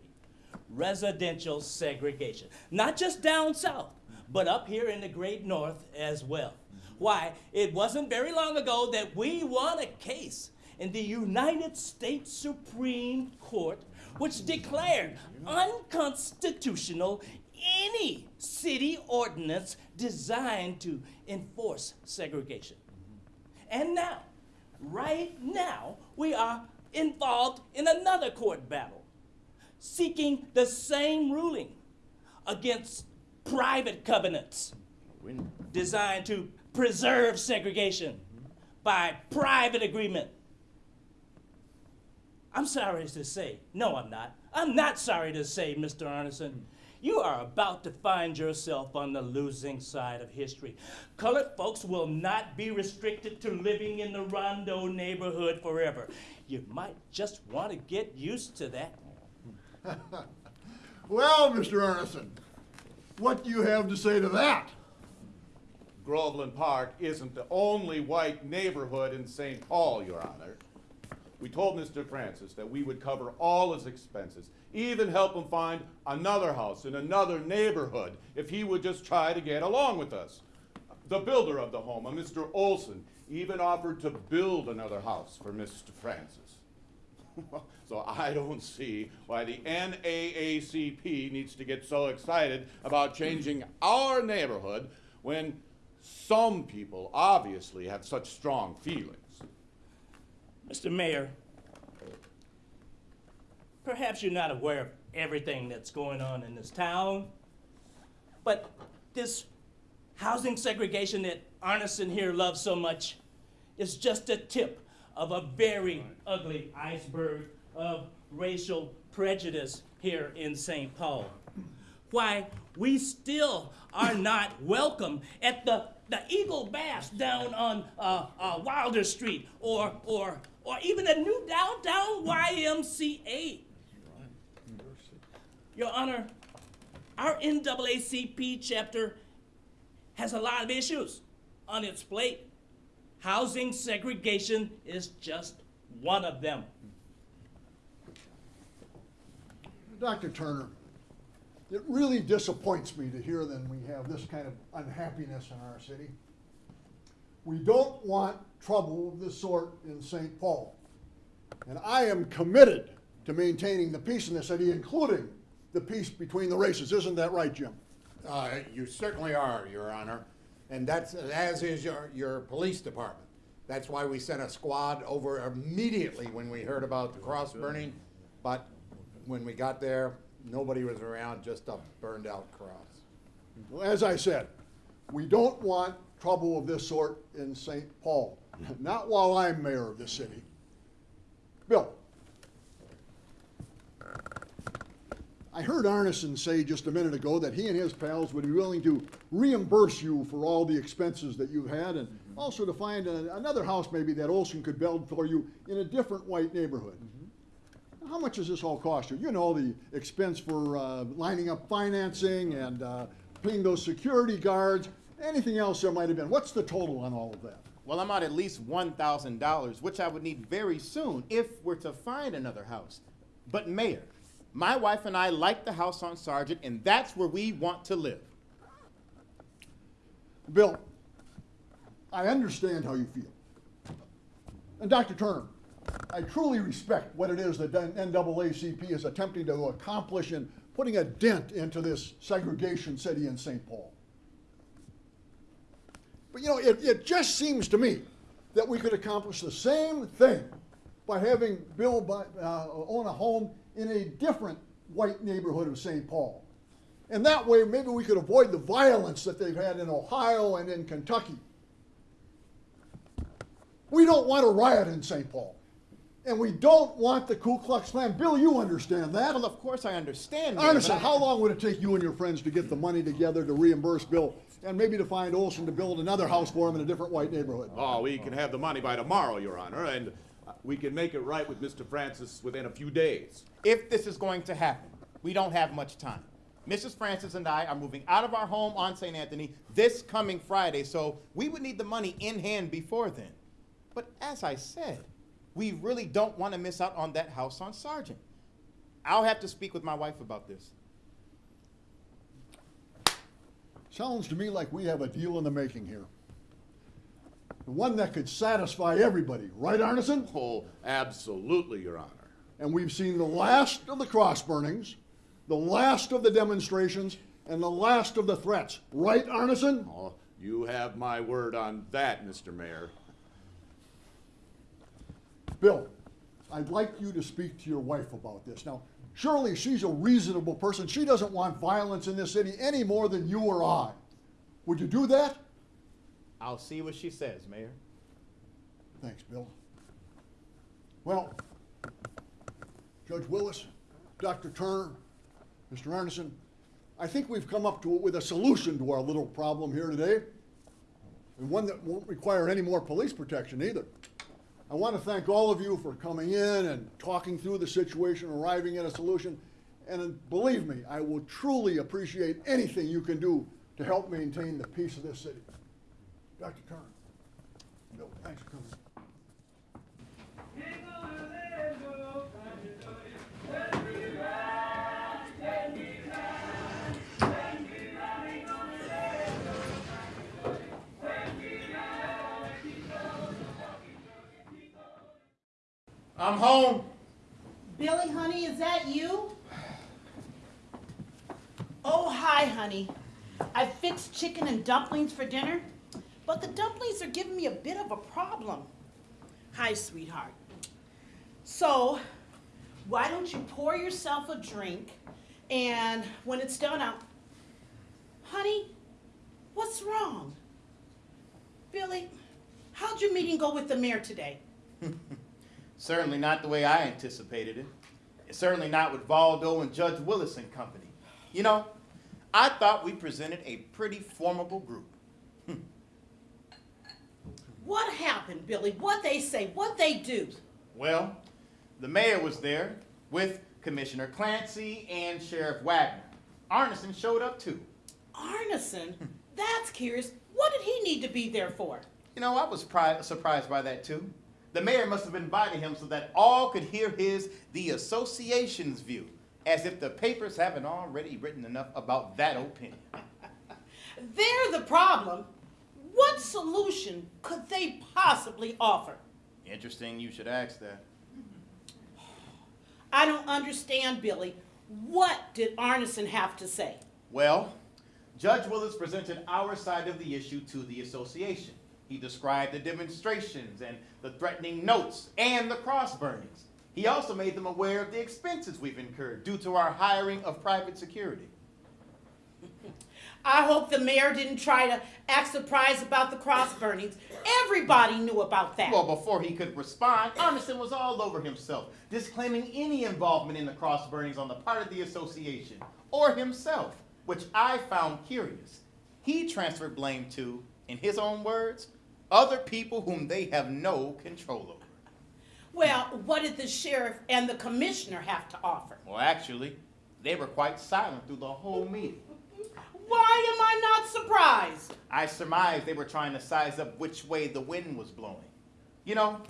Residential segregation. Not just down south, but up here in the great north as well. Why, it wasn't very long ago that we won a case in the United States Supreme Court which declared unconstitutional any city ordinance designed to enforce segregation. And now, right now, we are involved in another court battle, seeking the same ruling against private covenants designed to preserve segregation by private agreement. I'm sorry to say, no, I'm not. I'm not sorry to say, Mr. Arneson, you are about to find yourself on the losing side of history. Colored folks will not be restricted to living in the Rondo neighborhood forever. You might just want to get used to that. Well, Mr. Arneson, what do you have to say to that? Groveland Park isn't the only white neighborhood in St. Paul, Your Honor. We told Mr. Francis that we would cover all his expenses, even help him find another house in another neighborhood if he would just try to get along with us. The builder of the home, a Mr. Olson, even offered to build another house for Mr. Francis. so I don't see why the NAACP needs to get so excited about changing our neighborhood when some people obviously have such strong feelings. Mr. Mayor, perhaps you're not aware of everything that's going on in this town. But this housing segregation that Arneson here loves so much is just a tip of a very ugly iceberg of racial prejudice here in St. Paul. Why, we still are not welcome at the, the Eagle Bass down on uh, uh, Wilder Street or, or, or even the new downtown YMCA. Your Honor, our NAACP chapter has a lot of issues on its plate. Housing segregation is just one of them. Dr. Turner, it really disappoints me to hear that we have this kind of unhappiness in our city. We don't want trouble of this sort in St. Paul. And I am committed to maintaining the peace in the city, including the peace between the races. Isn't that right, Jim? Uh, you certainly are, Your Honor, and that's, as is your, your police department. That's why we sent a squad over immediately when we heard about the cross burning, but when we got there, nobody was around, just a burned out cross. Well, As I said, we don't want trouble of this sort in St. Paul, mm-hmm. not while I'm mayor of the city. Bill. I heard Arneson say just a minute ago that he and his pals would be willing to reimburse you for all the expenses that you've had and also to find a- another house maybe that Olson could build for you in a different white neighborhood. How much does this all cost you? You know, the expense for uh, lining up financing and uh, paying those security guards, anything else there might have been. What's the total on all of that? Well, I'm out at least $1,000, which I would need very soon if we're to find another house. But Mayor, my wife and I like the house on Sargent, and that's where we want to live. Bill, I understand how you feel. And Dr. Turner, I truly respect what it is that NAACP is attempting to accomplish in putting a dent into this segregation city in St. Paul. But you know, it, it just seems to me that we could accomplish the same thing by having Bill buy, uh, own a home in a different white neighborhood of St. Paul. And that way, maybe we could avoid the violence that they've had in Ohio and in Kentucky. We don't want a riot in St. Paul. And we don't want the Ku Klux Klan. Bill, you understand that. Well, of course I understand. Mayor, Arneson, but I- how long would it take you and your friends to get the money together to reimburse Bill and maybe to find Olson to build another house for him in a different white neighborhood? Oh, we can have the money by tomorrow, Your Honor, and we can make it right with Mr. Francis within a few days. If this is going to happen, we don't have much time. Mrs. Francis and I are moving out of our home on St. Anthony this coming Friday, so we would need the money in hand before then. But as I said, we really don't want to miss out on that house on Sargent. I'll have to speak with my wife about this. Sounds to me like we have a deal in the making here. The one that could satisfy everybody, right, Arneson? Oh, absolutely, Your Honor. And we've seen the last of the cross burnings, the last of the demonstrations, and the last of the threats, right, Arneson? Oh, you have my word on that, Mr. Mayor. Bill, I'd like you to speak to your wife about this. Now, surely she's a reasonable person. She doesn't want violence in this city any more than you or I. Would you do that? I'll see what she says, Mayor. Thanks, Bill. Well, Judge Willis, Dr. Turner, Mr. Arneson, I think we've come up to with a solution to our little problem here today, and one that won't require any more police protection either. I want to thank all of you for coming in and talking through the situation, arriving at a solution, and uh, believe me, I will truly appreciate anything you can do to help maintain the peace of this city. Dr. Turner. Bill, thanks for coming. I'm home. Billy, honey, is that you? Oh, hi, honey. I fixed chicken and dumplings for dinner, but the dumplings are giving me a bit of a problem. Hi, sweetheart. So, why don't you pour yourself a drink and when it's done, I'll. Honey, what's wrong? Billy, how'd your meeting go with the mayor today? Certainly not the way I anticipated it. And certainly not with Valdo and Judge Willis and company. You know, I thought we presented a pretty formidable group. What happened, Billy? What they say? What they do? Well, the mayor was there with Commissioner Clancy and Sheriff Wagner. Arneson showed up too. Arneson? That's curious. What did he need to be there for? You know, I was pri- surprised by that too. The mayor must have invited him so that all could hear his the association's view, as if the papers haven't already written enough about that opinion. They're the problem. What solution could they possibly offer? Interesting you should ask that. I don't understand, Billy. What did Arneson have to say? Well, Judge Willis presented our side of the issue to the association. He described the demonstrations and the threatening notes and the cross burnings. He also made them aware of the expenses we've incurred due to our hiring of private security. I hope the mayor didn't try to act surprised about the cross burnings. Everybody knew about that. Well, before he could respond, Arneson was all over himself, disclaiming any involvement in the cross burnings on the part of the association or himself, which I found curious. He transferred blame to, in his own words, other people whom they have no control over. Well, what did the sheriff and the commissioner have to offer? Well, actually, they were quite silent through the whole meeting. Why am I not surprised? I surmised they were trying to size up which way the wind was blowing. You know,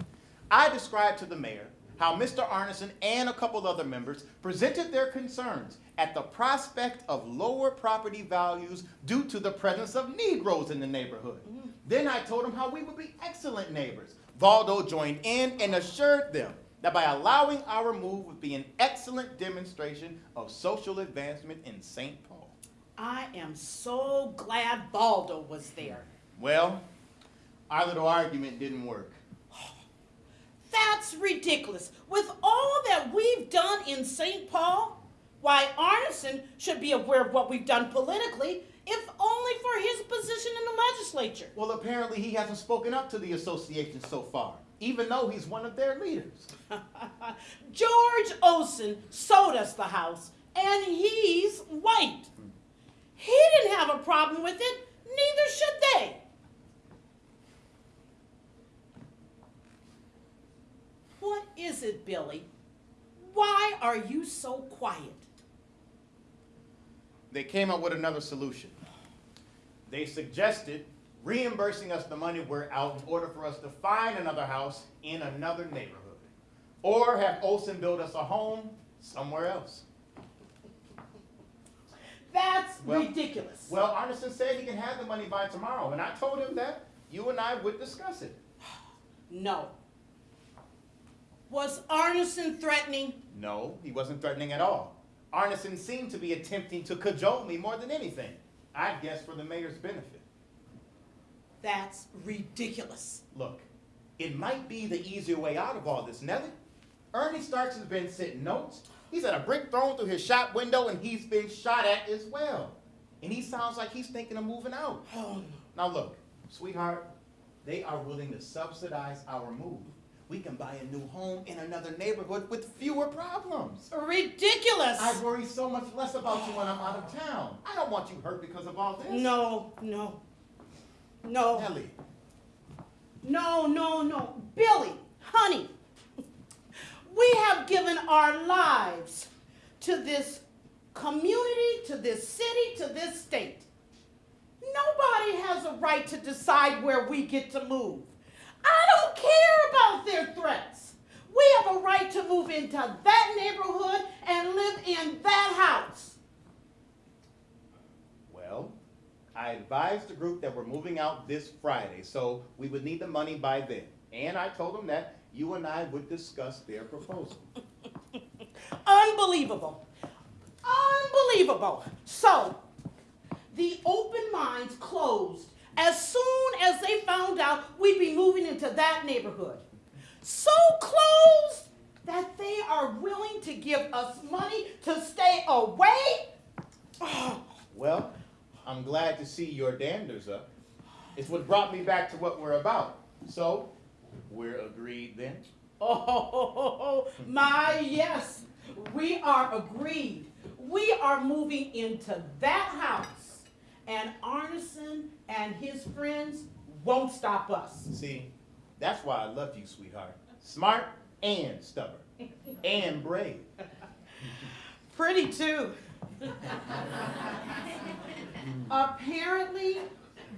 I described to the mayor how Mr. Arneson and a couple other members presented their concerns at the prospect of lower property values due to the presence of Negroes in the neighborhood. Mm-hmm. Then I told them how we would be excellent neighbors. Valdo joined in and assured them that by allowing our move would be an excellent demonstration of social advancement in St. Paul. I am so glad Valdo was there. Well, our little argument didn't work. That's ridiculous. With all that we've done in St. Paul, why Arneson should be aware of what we've done politically, if only for his position in the legislature. Well, apparently he hasn't spoken up to the association so far, even though he's one of their leaders. George Olson sold us the house, and he's white. He didn't have a problem with it, neither should they. What is it, Billy? Why are you so quiet? They came up with another solution. They suggested reimbursing us the money we're out in order for us to find another house in another neighborhood. Or have Olson build us a home somewhere else. That's Well- ridiculous. Well, Arneson said he can have the money by tomorrow, and I told him that you and I would discuss it. No. Was Arneson threatening? No, he wasn't threatening at all. Arneson seemed to be attempting to cajole me more than anything. I guess for the mayor's benefit. That's ridiculous. Look, it might be the easier way out of all this, Nellie. Ernie Starks has been sitting notes. He's had a brick thrown through his shop window and he's been shot at as well. And he sounds like he's thinking of moving out. Now look, sweetheart, they are willing to subsidize our move. We can buy a new home in another neighborhood with fewer problems. Ridiculous. I worry so much less about you when I'm out of town. I don't want you hurt because of all this. No, no. No. Nellie. No, no, no. Billy, honey, we have given our lives to this community, to this city, to this state. Nobody has a right to decide where we get to move. I don't care about their threats. We have a right to move into that neighborhood and live in that house. Well, I advised the group that we're moving out this Friday, so we would need the money by then. And I told them that you and I would discuss their proposal. Unbelievable. Unbelievable. So, the open minds closed as soon as they found out we'd be moving into that neighborhood. So closed that they are willing to give us money to stay away? Well, I'm glad to see your danders up. It's what brought me back to what we're about. So, we're agreed then? Oh, my yes, we are agreed. We are moving into that house, and Arneson and his friends won't stop us. See, that's why I love you, sweetheart. Smart and stubborn. And brave. Pretty too. Apparently,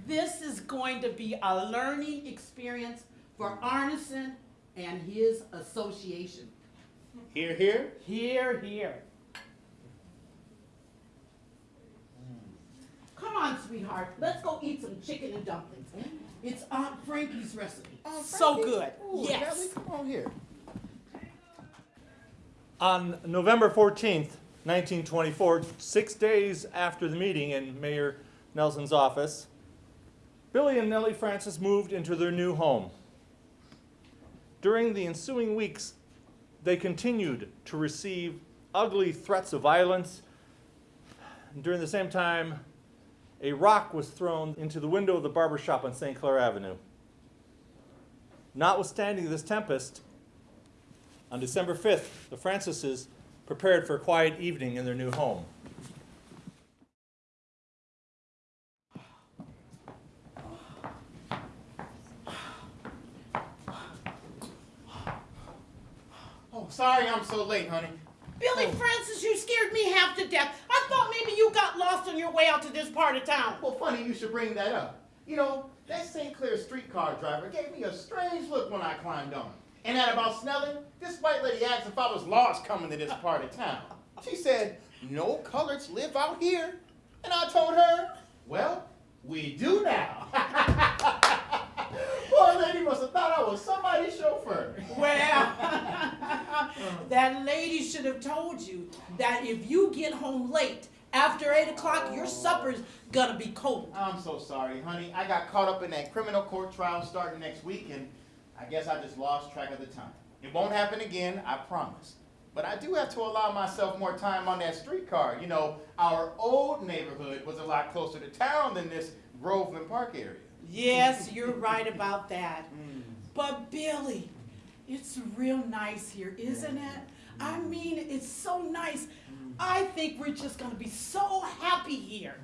this is going to be a learning experience for Arneson and his association. Here, here? Here, here. Come on, sweetheart. Let's go eat some chicken and dumplings. It's Aunt Frankie's recipe. so good. Ooh, yes. Nellie, come on here. On November 14th, 1924, six days after the meeting in Mayor Nelson's office, Billy and Nellie Francis moved into their new home. During the ensuing weeks, they continued to receive ugly threats of violence. During the same time, a rock was thrown into the window of the barber shop on St. Clair Avenue. Notwithstanding this tempest, on December 5th, the Francises prepared for a quiet evening in their new home. Oh, sorry I'm so late, honey. Billy oh. Francis, you scared me half to death. I thought maybe you got lost on your way out to this part of town. Well, funny you should bring that up. You know, that St. Clair streetcar driver gave me a strange look when I climbed on. And that about Snelling, this white lady asked if I was lost coming to this part of town. She said, no coloreds live out here. And I told her, well, we do now. Must have thought I was somebody's chauffeur. Well, that lady should have told you that if you get home late after 8 o'clock, your supper's gonna be cold. I'm so sorry, honey. I got caught up in that criminal court trial starting next week, and I guess I just lost track of the time. It won't happen again, I promise. But I do have to allow myself more time on that streetcar. You know, our old neighborhood was a lot closer to town than this Groveland Park area. Yes, you're right about that. Mm. But Billy, it's real nice here, isn't it? I mm. mean, it's so nice. Mm. I think we're just gonna be so happy here.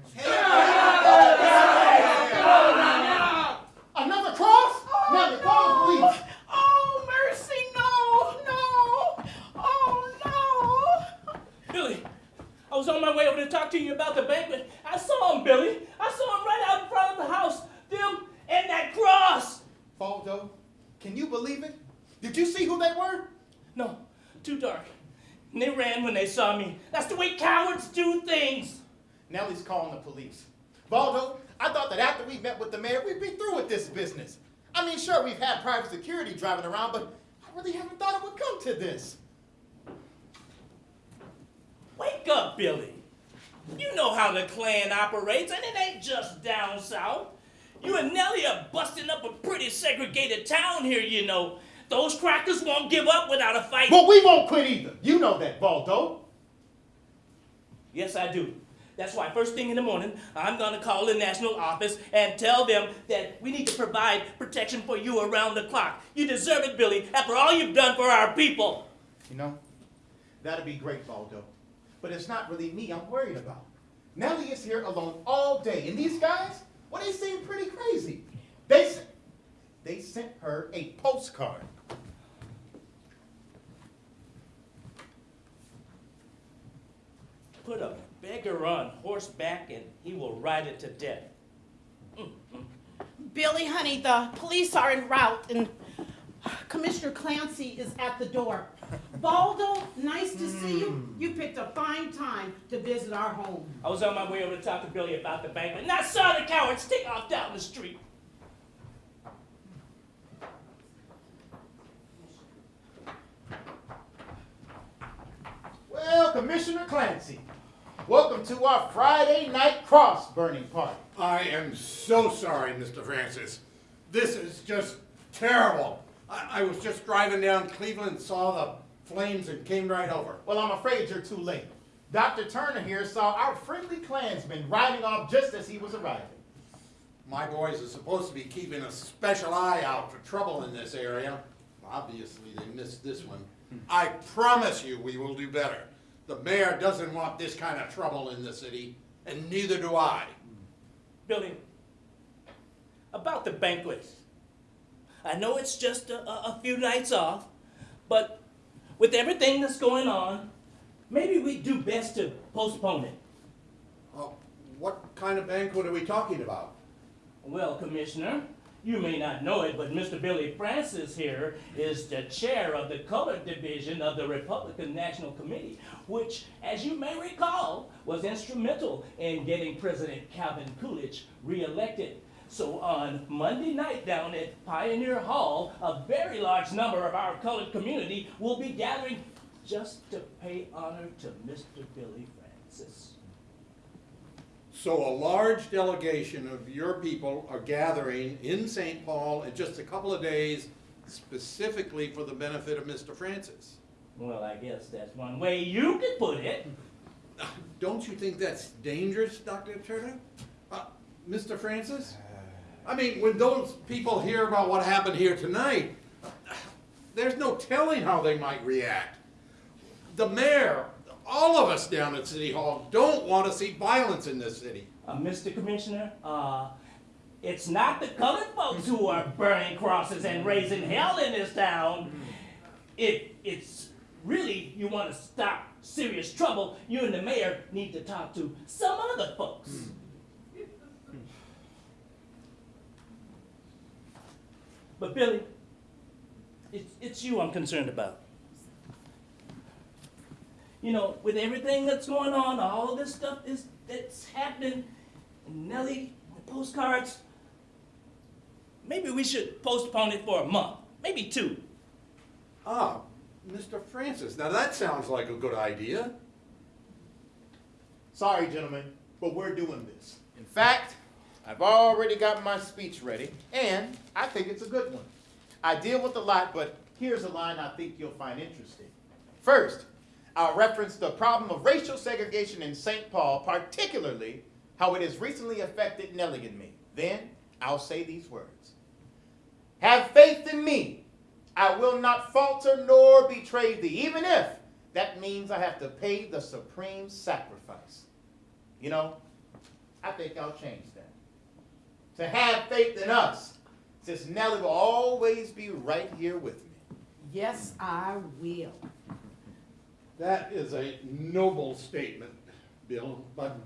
Another cross? Now the call the police. Oh, mercy, no, no. Oh, no. Billy, I was on my way over to talk to you about the banquet. I saw him, Billy. I saw him right out in front of the house. Them and that cross. Valdo, can you believe it? Did you see who they were? No, too dark. And they ran when they saw me. That's the way cowards do things. Nellie's calling the police. Valdo, I thought that after we met with the mayor, we'd be through with this business. I mean, sure, we've had private security driving around, but I really haven't thought it would come to this. Wake up, Billy. You know how the Klan operates, and it ain't just down south. You and Nellie are busting up a pretty segregated town here, you know. Those crackers won't give up without a fight. Well, we won't quit either. You know that, Valdo. Yes, I do. That's why first thing in the morning, I'm going to call the national office and tell them that we need to provide protection for you around the clock. You deserve it, Billy, after all you've done for our people. You know, that'd be great, Valdo. But it's not really me I'm worried about. Nellie is here alone all day, and these guys, well, they seem pretty crazy. They sent, they sent her a postcard. Put a beggar on horseback and he will ride it to death. Billy, honey, the police are en route and Commissioner Clancy is at the door. Valdo, nice to see you. Hmm. You picked a fine time to visit our home. I was on my way over to talk to Billy about the bank, and I saw the cowards take off down the street. Well, Commissioner Clancy, welcome to our Friday night cross burning party. I am so sorry, Mr. Francis. This is just terrible. I, I was just driving down Cleveland, saw the flames and came right over. Well, I'm afraid you're too late. Dr. Turner here saw our friendly Klansmen riding off just as he was arriving. My boys are supposed to be keeping a special eye out for trouble in this area. Obviously, they missed this one. I promise you we will do better. The mayor doesn't want this kind of trouble in the city, and neither do I. Billy, about the banquet. I know it's just a, a, few nights off, but with everything that's going on, maybe we do best to postpone it. Oh, what kind of banquet are we talking about? Well, Commissioner, you may not know it, but Mr. Billy Francis here is the chair of the colored division of the Republican National Committee, which, as you may recall, was instrumental in getting President Calvin Coolidge reelected. So on Monday night down at Pioneer Hall, a very large number of our colored community will be gathering just to pay honor to Mr. Billy Francis. So a large delegation of your people are gathering in St. Paul in just a couple of days specifically for the benefit of Mr. Francis. Well, I guess that's one way you could put it. Don't you think that's dangerous, Dr. Turner? Uh, Mr. Francis? I mean, when those people hear about what happened here tonight, there's no telling how they might react. The mayor, all of us down at City Hall don't want to see violence in this city. Uh, Mr. Commissioner, uh, it's not the colored folks who are burning crosses and raising hell in this town. It, it's really, you want to stop serious trouble, you and the mayor need to talk to some other folks. But Billy, it's, it's you I'm concerned about. You know, with everything that's going on, all this stuff is that's happening, and Nellie, the postcards, maybe we should postpone it for a month, maybe two. Ah, Mr. Francis, now that sounds like a good idea. Sorry, gentlemen, but we're doing this. In fact, I've already got my speech ready, and I think it's a good one. I deal with a lot, but here's a line I think you'll find interesting. First, I'll reference the problem of racial segregation in St. Paul, particularly how it has recently affected Nellie and me. Then I'll say these words. Have faith in me. I will not falter nor betray thee, even if that means I have to pay the supreme sacrifice. You know, I think I'll change that. To have faith in us, since Nellie will always be right here with me. Yes, I will. That is a noble statement, Bill, but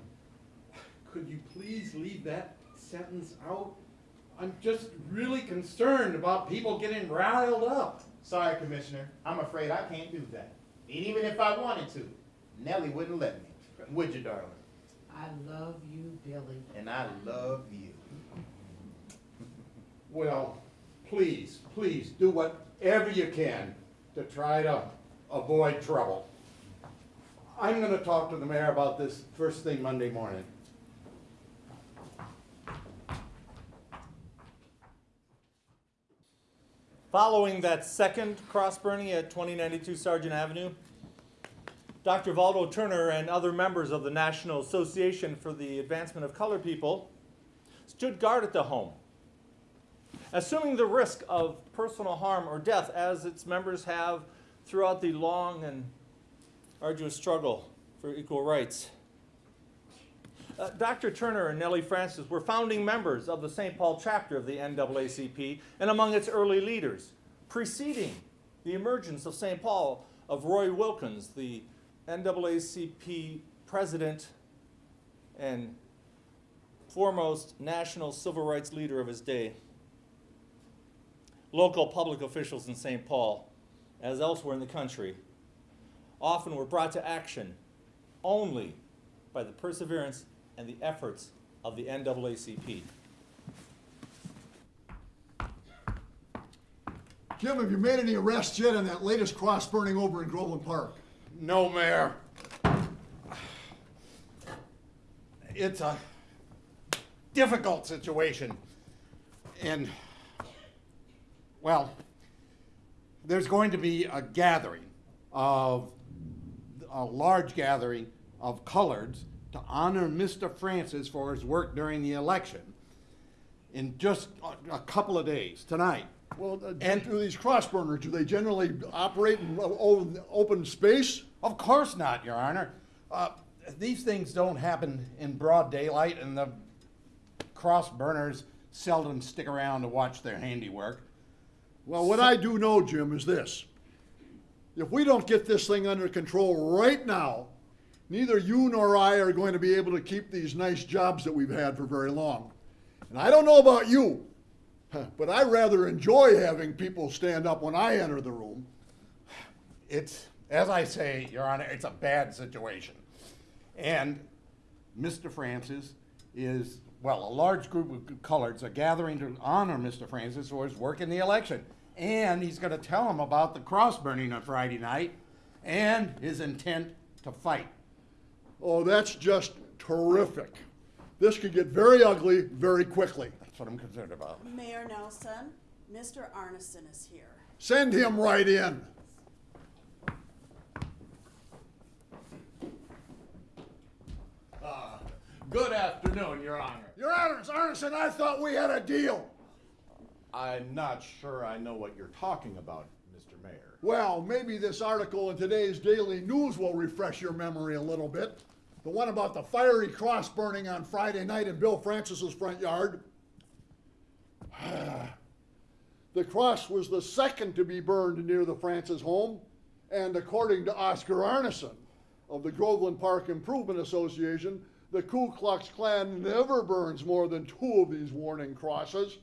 could you please leave that sentence out? I'm just really concerned about people getting riled up. Sorry, Commissioner. I'm afraid I can't do that. And even if I wanted to, Nellie wouldn't let me. Would you, darling? I love you, Billy. And I love you. Well, please, please do whatever you can to try to avoid trouble. I'm gonna talk to the mayor about this first thing Monday morning. Following that second cross burning at 2092 Sargent Avenue, Dr. Valdo Turner and other members of the National Association for the Advancement of Colored People stood guard at the home, assuming the risk of personal harm or death as its members have throughout the long and arduous struggle for equal rights. Uh, Dr. Turner and Nellie Francis were founding members of the St. Paul chapter of the NAACP and among its early leaders, preceding the emergence of St. Paul of Roy Wilkins, the NAACP president and foremost national civil rights leader of his day. Local public officials in St. Paul, as elsewhere in the country, often were brought to action only by the perseverance and the efforts of the NAACP. Jim, have you made any arrests yet on that latest cross burning over in Groveland Park? No, Mayor. It's a difficult situation. And, well, there's going to be a gathering of a large gathering of coloreds to honor Mr. Francis for his work during the election in just a, a couple of days, tonight. Well, uh, and do these cross burners, do they generally operate in open space? Of course not, Your Honor. Uh, these things don't happen in broad daylight, and the cross burners seldom stick around to watch their handiwork. Well, what I do know, Jim, is this. If we don't get this thing under control right now, neither you nor I are going to be able to keep these nice jobs that we've had for very long. And I don't know about you, but I rather enjoy having people stand up when I enter the room. It's, as I say, Your Honor, it's a bad situation. And Mr. Francis is, well, a large group of coloreds are gathering to honor Mr. Francis for his work in the election. And he's going to tell him about the cross burning on Friday night and his intent to fight. Oh, that's just terrific. This could get very ugly very quickly. That's what I'm concerned about. Mayor Nelson, Mr. Arneson is here. Send him right in. Ah, good afternoon, Your Honor. Your Honor, Arneson, I thought we had a deal. I'm not sure I know what you're talking about, Mr. Mayor. Well, maybe this article in today's Daily News will refresh your memory a little bit. The one about the fiery cross burning on Friday night in Bill Francis's front yard. the cross was the second to be burned near the Francis home, and according to Oscar Arneson of the Groveland Park Improvement Association, the Ku Klux Klan never burns more than two of these warning crosses.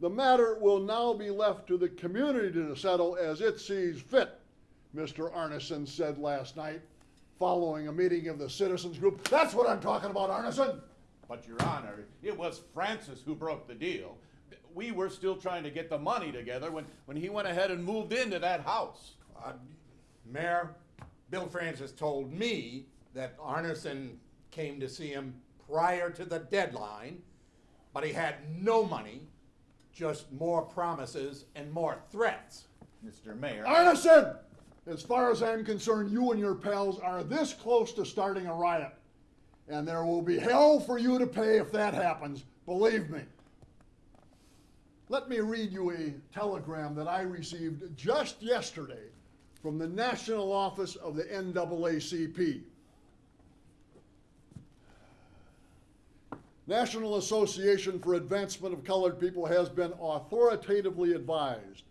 The matter will now be left to the community to settle as it sees fit, Mr. Arneson said last night following a meeting of the citizens group. That's what I'm talking about, Arneson. But, Your Honor, it was Francis who broke the deal. We were still trying to get the money together when, when he went ahead and moved into that house. Uh, Mayor, Bill Francis told me that Arneson came to see him prior to the deadline, but he had no money, just more promises and more threats. Mr. Mayor. Arneson! As far as I'm concerned, you and your pals are this close to starting a riot. And there will be hell for you to pay if that happens, believe me. Let me read you a telegram that I received just yesterday from the National Office of the NAACP. National Association for Advancement of Colored People has been authoritatively advised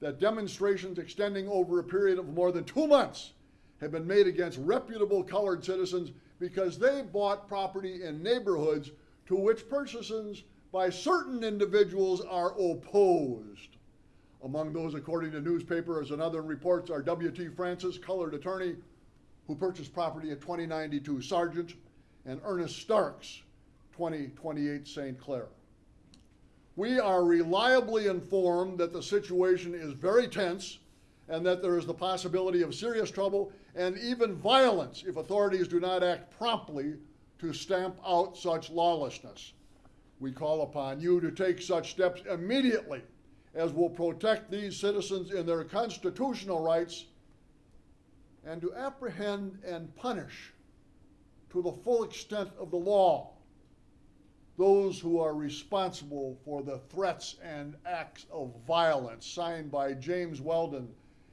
that demonstrations extending over a period of more than two months have been made against reputable colored citizens because they bought property in neighborhoods to which purchases by certain individuals are opposed. Among those, according to newspapers and other reports, are W.T. Francis, colored attorney, who purchased property at 2092 Sargent, and Ernest Starks, 2028 St. Clair. We are reliably informed that the situation is very tense and that there is the possibility of serious trouble and even violence if authorities do not act promptly to stamp out such lawlessness. We call upon you to take such steps immediately as will protect these citizens in their constitutional rights and to apprehend and punish to the full extent of the law those who are responsible for the threats and acts of violence signed by James Weldon,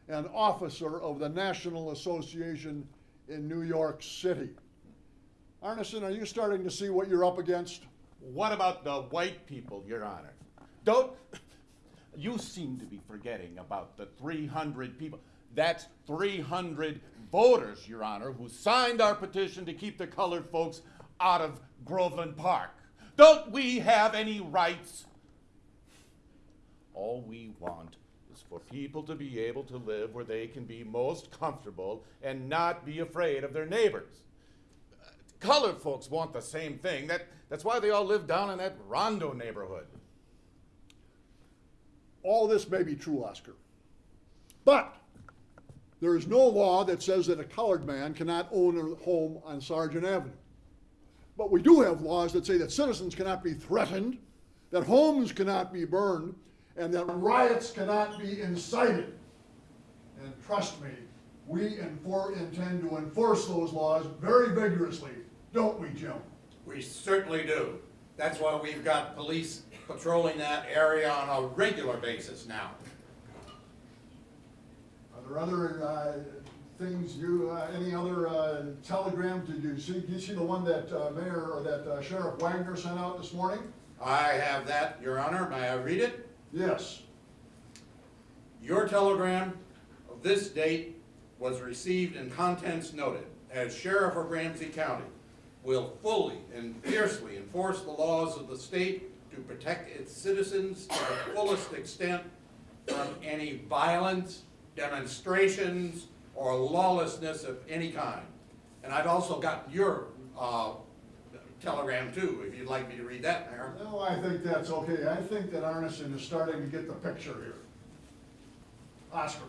an officer of the National Association in New York City. Arneson, are you starting to see what you're up against? What about the white people, Your Honor? Don't. You seem to be forgetting about the 300 people. That's 300 voters, Your Honor, who signed our petition to keep the colored folks out of Groveland Park. Don't we have any rights? All we want is for people to be able to live where they can be most comfortable and not be afraid of their neighbors. Uh, Colored folks want the same thing. That, that's why they all live down in that Rondo neighborhood. All this may be true, Oscar. But there is no law that says that a colored man cannot own a home on Sargent Avenue. But we do have laws that say that citizens cannot be threatened, that homes cannot be burned, and that riots cannot be incited. And trust me, we intend to enforce those laws very vigorously, don't we, Jim? We certainly do. That's why we've got police patrolling that area on a regular basis now. Are there other uh, things you, uh, any other uh, telegrams, did you see, did you see the one that uh, Mayor, or that uh, Sheriff Wagner sent out this morning? I have that, Your Honor. May I read it? Yes. Your telegram of this date was received and contents noted. As Sheriff of Ramsey County, will fully and fiercely enforce the laws of the state to protect its citizens to the fullest extent from any violence, demonstrations, or lawlessness of any kind. And I've also got your, uh, telegram too, if you'd like me to read that, Mayor. No, I think that's okay. I think that Arneson is starting to get the picture here. Oscar,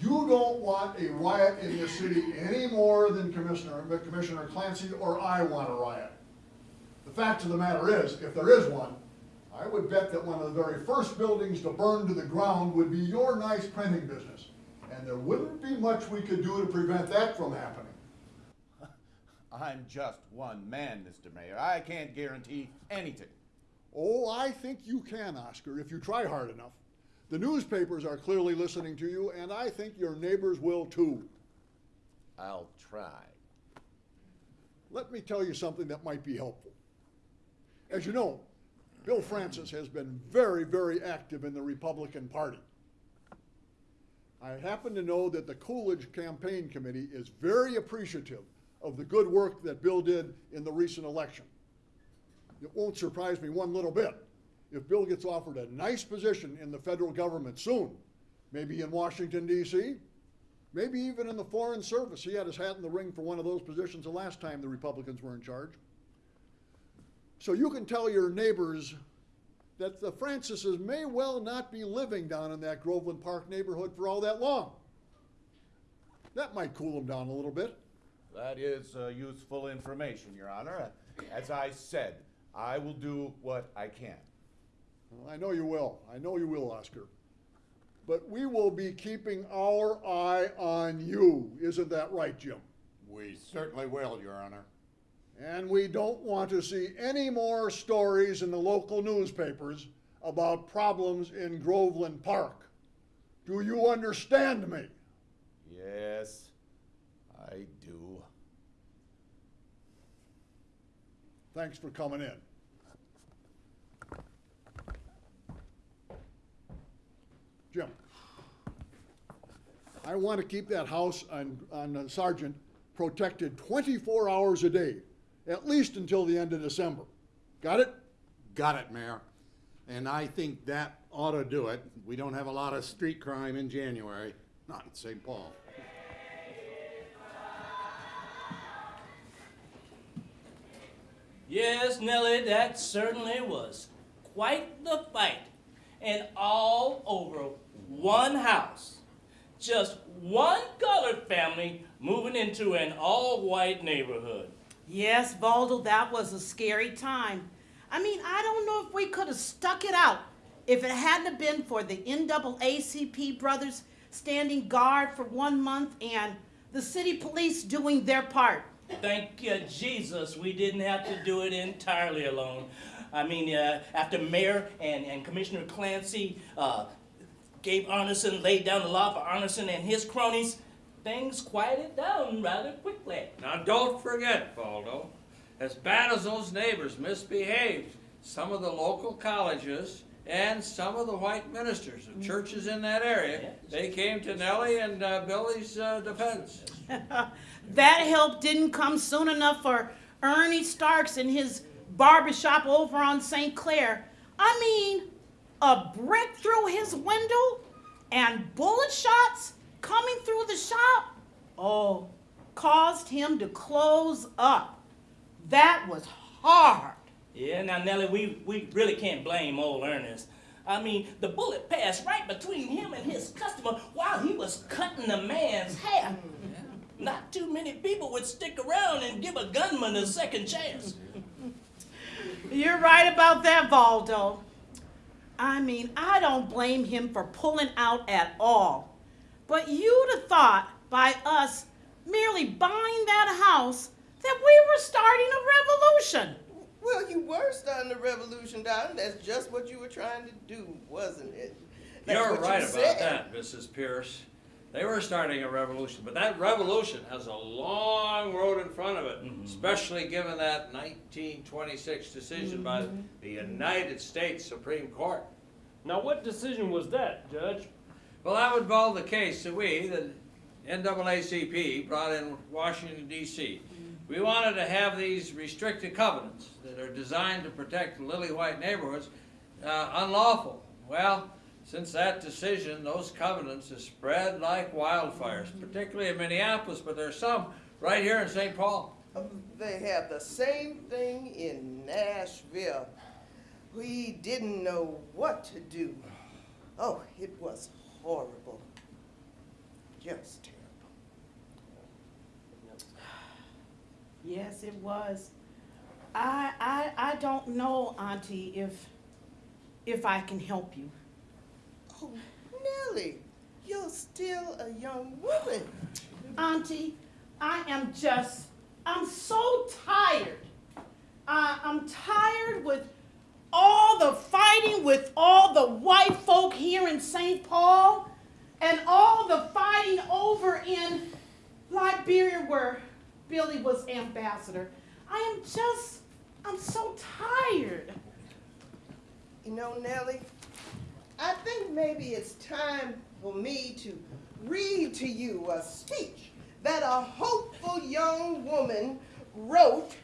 you don't want a riot in this city any more than Commissioner, Commissioner Clancy or I want a riot. The fact of the matter is, if there is one, I would bet that one of the very first buildings to burn to the ground would be your nice printing business. And there wouldn't be much we could do to prevent that from happening. I'm just one man, Mr. Mayor. I can't guarantee anything. Oh, I think you can, Oscar, if you try hard enough. The newspapers are clearly listening to you, and I think your neighbors will too. I'll try. Let me tell you something that might be helpful. As you know, Bill Francis has been very, very active in the Republican Party. I happen to know that the Coolidge Campaign Committee is very appreciative of the good work that Bill did in the recent election. It won't surprise me one little bit if Bill gets offered a nice position in the federal government soon, maybe in Washington, D.C., maybe even in the Foreign Service. He had his hat in the ring for one of those positions the last time the Republicans were in charge. So you can tell your neighbors that the Francises may well not be living down in that Groveland Park neighborhood for all that long. That might cool them down a little bit. That is uh, useful information, Your Honor. As I said, I will do what I can. Well, I know you will. I know you will, Oscar. But we will be keeping our eye on you. Isn't that right, Jim? We certainly will, Your Honor. And we don't want to see any more stories in the local newspapers about problems in Groveland Park. Do you understand me? Yes, I do. Thanks for coming in. Jim, I want to keep that house on, on Sargent protected 24 hours a day, at least until the end of December. Got it? Got it, Mayor. And I think that ought to do it. We don't have a lot of street crime in January, not in St. Paul. Yes, Nellie, that certainly was quite the fight. And all over one house. Just one colored family moving into an all-white neighborhood. Yes, Valdo, that was a scary time. I mean, I don't know if we could have stuck it out if it hadn't been for the NAACP brothers standing guard for one month and the city police doing their part. Thank you, Jesus, we didn't have to do it entirely alone. I mean, uh, after Mayor and, and Commissioner Clancy uh, gave Arneson, laid down the law for Arneson and his cronies, things quieted down rather quickly. Now, don't forget, Valdo, as bad as those neighbors misbehaved, some of the local colleges and some of the white ministers of churches in that area, they came to Nellie and uh, Billy's uh, defense. that help didn't come soon enough for Ernie Starks and his barbershop over on St. Clair. I mean, a brick through his window and bullet shots coming through the shop, oh, caused him to close up. That was hard. Yeah, now Nellie, we, we really can't blame old Ernest. I mean, the bullet passed right between him and his customer while he was cutting the man's hair. Not too many people would stick around and give a gunman a second chance. You're right about that, Valdo. I mean, I don't blame him for pulling out at all. But you'd have thought by us merely buying that house that we were starting a revolution. Well, you were starting a revolution, darling. That's just what you were trying to do, wasn't it? That's You're what you right about that, Mrs. Pierce. They were starting a revolution, but that revolution has a long road in front of it, mm-hmm. especially given that 1926 decision by mm-hmm. the United States Supreme Court. Now, what decision was that, Judge? Well, that would involve the case that we, the NAACP, brought in Washington D.C. We wanted to have these restricted covenants that are designed to protect lily white neighborhoods uh, unlawful. Well, since that decision, those covenants have spread like wildfires, particularly in Minneapolis, but there's some right here in St. Paul. They have the same thing in Nashville. We didn't know what to do. Oh, it was horrible. Just terrible. Yes, it was. I, I, I don't know, Auntie, if, if I can help you. Oh, Nellie, you're still a young woman. Auntie, I am just, I'm so tired. I, I'm tired with all the fighting with all the white folk here in St. Paul and all the fighting over in Liberia where Billy was ambassador. I am just, I'm so tired. You know, Nellie, I think maybe it's time for me to read to you a speech that a hopeful young woman wrote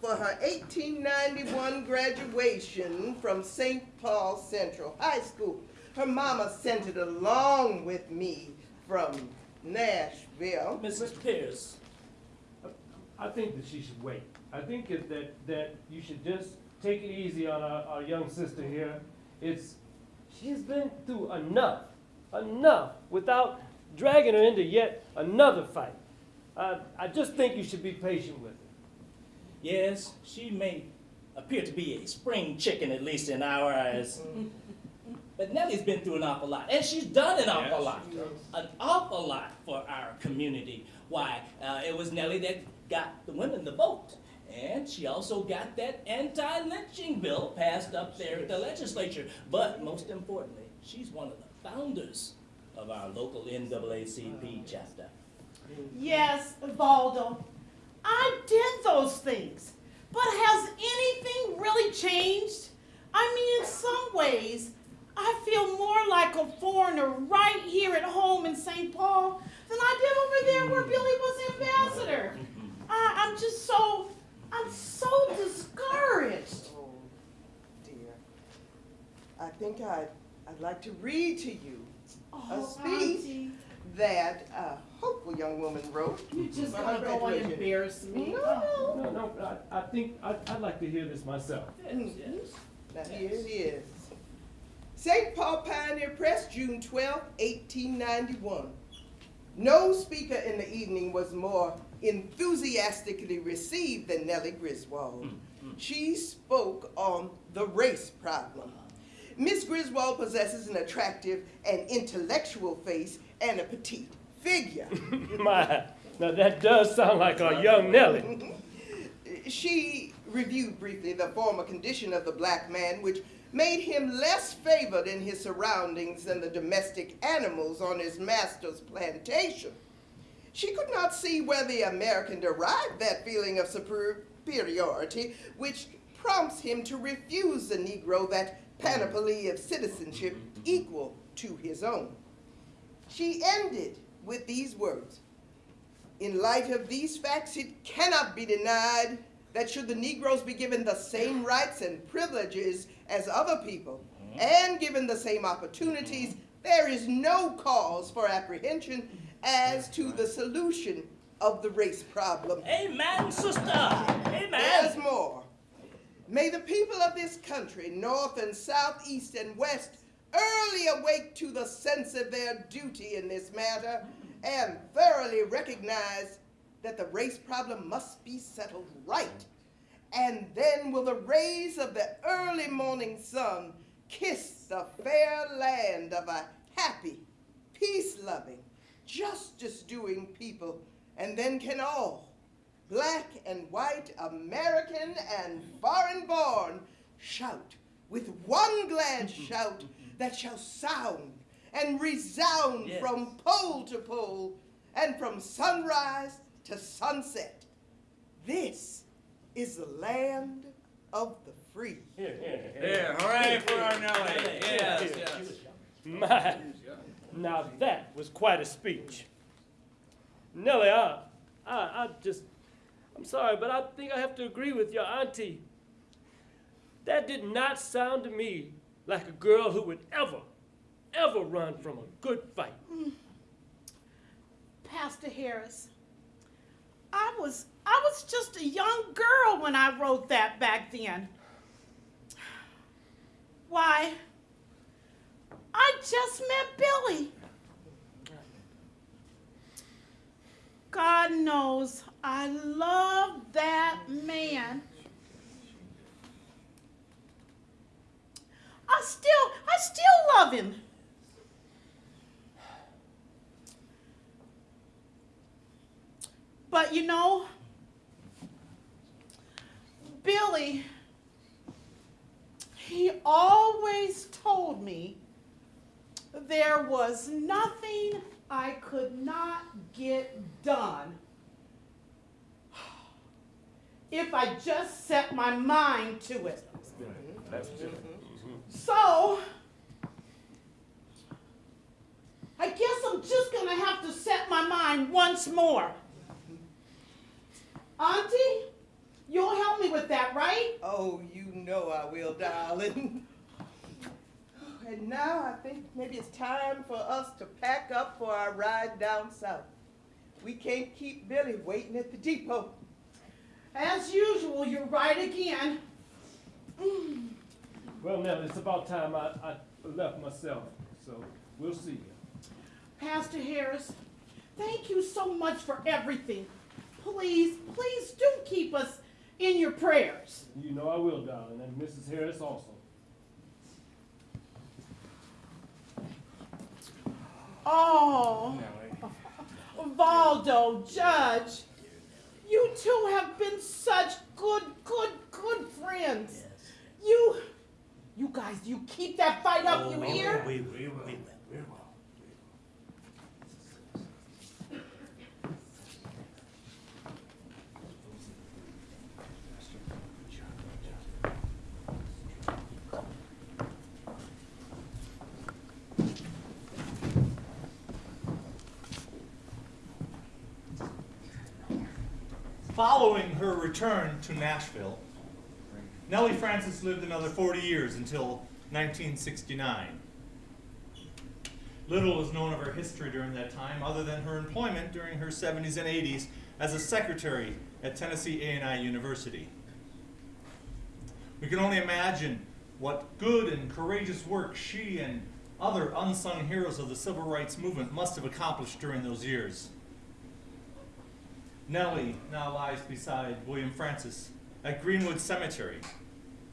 for her 1891 graduation from St. Paul Central High School. Her mama sent it along with me from Nashville. Mrs. Pierce, I think that she should wait. I think that, that, you should just take it easy on our, our young sister here. It's, she's been through enough, enough, without dragging her into yet another fight. I, I just think you should be patient with her. Yes, she may appear to be a spring chicken, at least in our eyes. But Nellie's been through an awful lot, and she's done an awful Yes, lot. An awful lot for our community. Why, uh, it was Nellie that got the women the vote. And she also got that anti-lynching bill passed up there at the legislature. But most importantly, she's one of the founders of our local NAACP chapter. Yes, Valdo, I did those things. But has anything really changed? I mean, in some ways, I feel more like a foreigner right here at home in St. Paul than I did over there where Billy was ambassador. I, I'm just so, I'm so discouraged. Oh, dear. I think I'd, I'd like to read to you a Oh, speech Auntie. That a hopeful young woman wrote. You're just for gonna her go and graduation. embarrass me. No, oh. No, no, I, I think, I, I'd like to hear this myself. Mhm. Now here it is. St. Paul Pioneer Press, June 12, 1891. No speaker in the evening was more enthusiastically received than Nellie Griswold. Mm, mm. She spoke on the race problem. Miss Griswold possesses an attractive and intellectual face and a petite figure. My, now that does sound like our young Nellie. Mm-hmm. She reviewed briefly the former condition of the black man, which made him less favored in his surroundings than the domestic animals on his master's plantation. She could not see where the American derived that feeling of superiority, which prompts him to refuse the Negro that panoply of citizenship equal to his own. She ended with these words in light of these facts, it cannot be denied that should the Negroes be given the same rights and privileges as other people, and given the same opportunities, there is no cause for apprehension as to the solution of the race problem. Amen, sister. Amen. There's more. May the people of this country, north and south, east and west, early awake to the sense of their duty in this matter and thoroughly recognize that the race problem must be settled right. And then will the rays of the early morning sun kiss the fair land of a happy, peace loving, justice doing people, and then can all, black and white, American and foreign born, shout with one glad shout that shall sound and resound Yes. from pole to pole and from sunrise to sunset. This is the land of the free. Here, here, Here, hooray for our Nellie. Yes, yes. My, now that was quite a speech. Nellie, I, I, I just, I'm sorry, but I think I have to agree with your auntie. That did not sound to me like a girl who would ever, ever run from a good fight. Pastor Harris, I was I was just a young girl when I wrote that back then. Why? I just met Billy. God knows I love that man. I still I still love him. But you know, Billy, he always told me there was nothing I could not get done if I just set my mind to it. That's good. So, I guess I'm just gonna have to set my mind once more. Auntie, you'll help me with that, right? Oh, you know I will, darling. And now I think maybe it's time for us to pack up for our ride down south. We can't keep Billy waiting at the depot. As usual, you're right again. Mm. Well, now, it's about time I, I left myself, so we'll see you. Pastor Harris, thank you so much for everything. Please, please do keep us in your prayers. You know I will, darling, and Mrs. Harris also. Oh, Valdo, Judge, you two have been such good, good, good friends. You, you guys, you keep that fight up, you hear? We, we, we, we, we will. Following her return to Nashville, Nellie Francis lived another 40 years until 1969. Little is known of her history during that time, other than her employment during her 70s and 80s as a secretary at Tennessee A&I University. We can only imagine what good and courageous work she and other unsung heroes of the civil rights movement must have accomplished during those years. Nellie now lies beside William Francis at Greenwood Cemetery,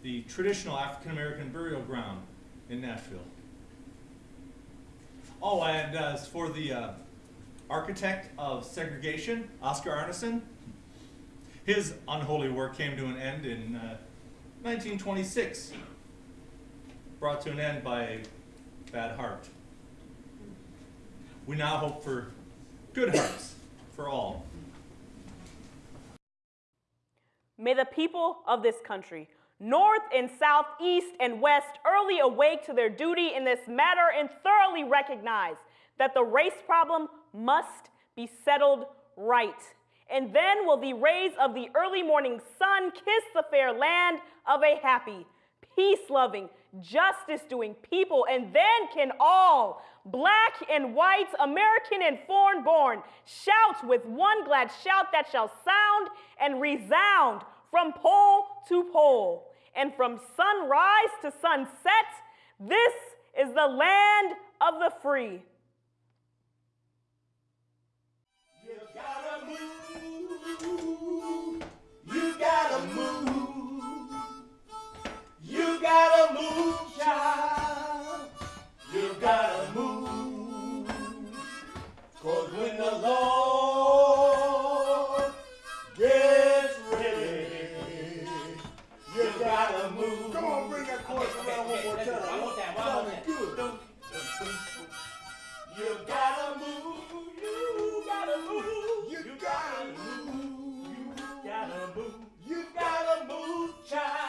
the traditional African American burial ground in Nashville. Oh, and as for the uh, architect of segregation, Oscar Arneson, his unholy work came to an end in uh, 1926, brought to an end by a bad heart. We now hope for good hearts for all. May the people of this country, north and south, east and west, early awake to their duty in this matter and thoroughly recognize that the race problem must be settled right. And then will the rays of the early morning sun kiss the fair land of a happy, peace loving, justice doing people, and then can all, black and white, American and foreign born, shout with one glad shout that shall sound and resound from pole to pole. And from sunrise to sunset, this is the land of the free. You gotta move. You gotta move. You gotta move, child gotta move. Cause when the Lord gets ready, you gotta move. Come on, bring that chorus around one more time. One more time, one more time. Good. You gotta move, you gotta move, you gotta move, you gotta move, you gotta move, child.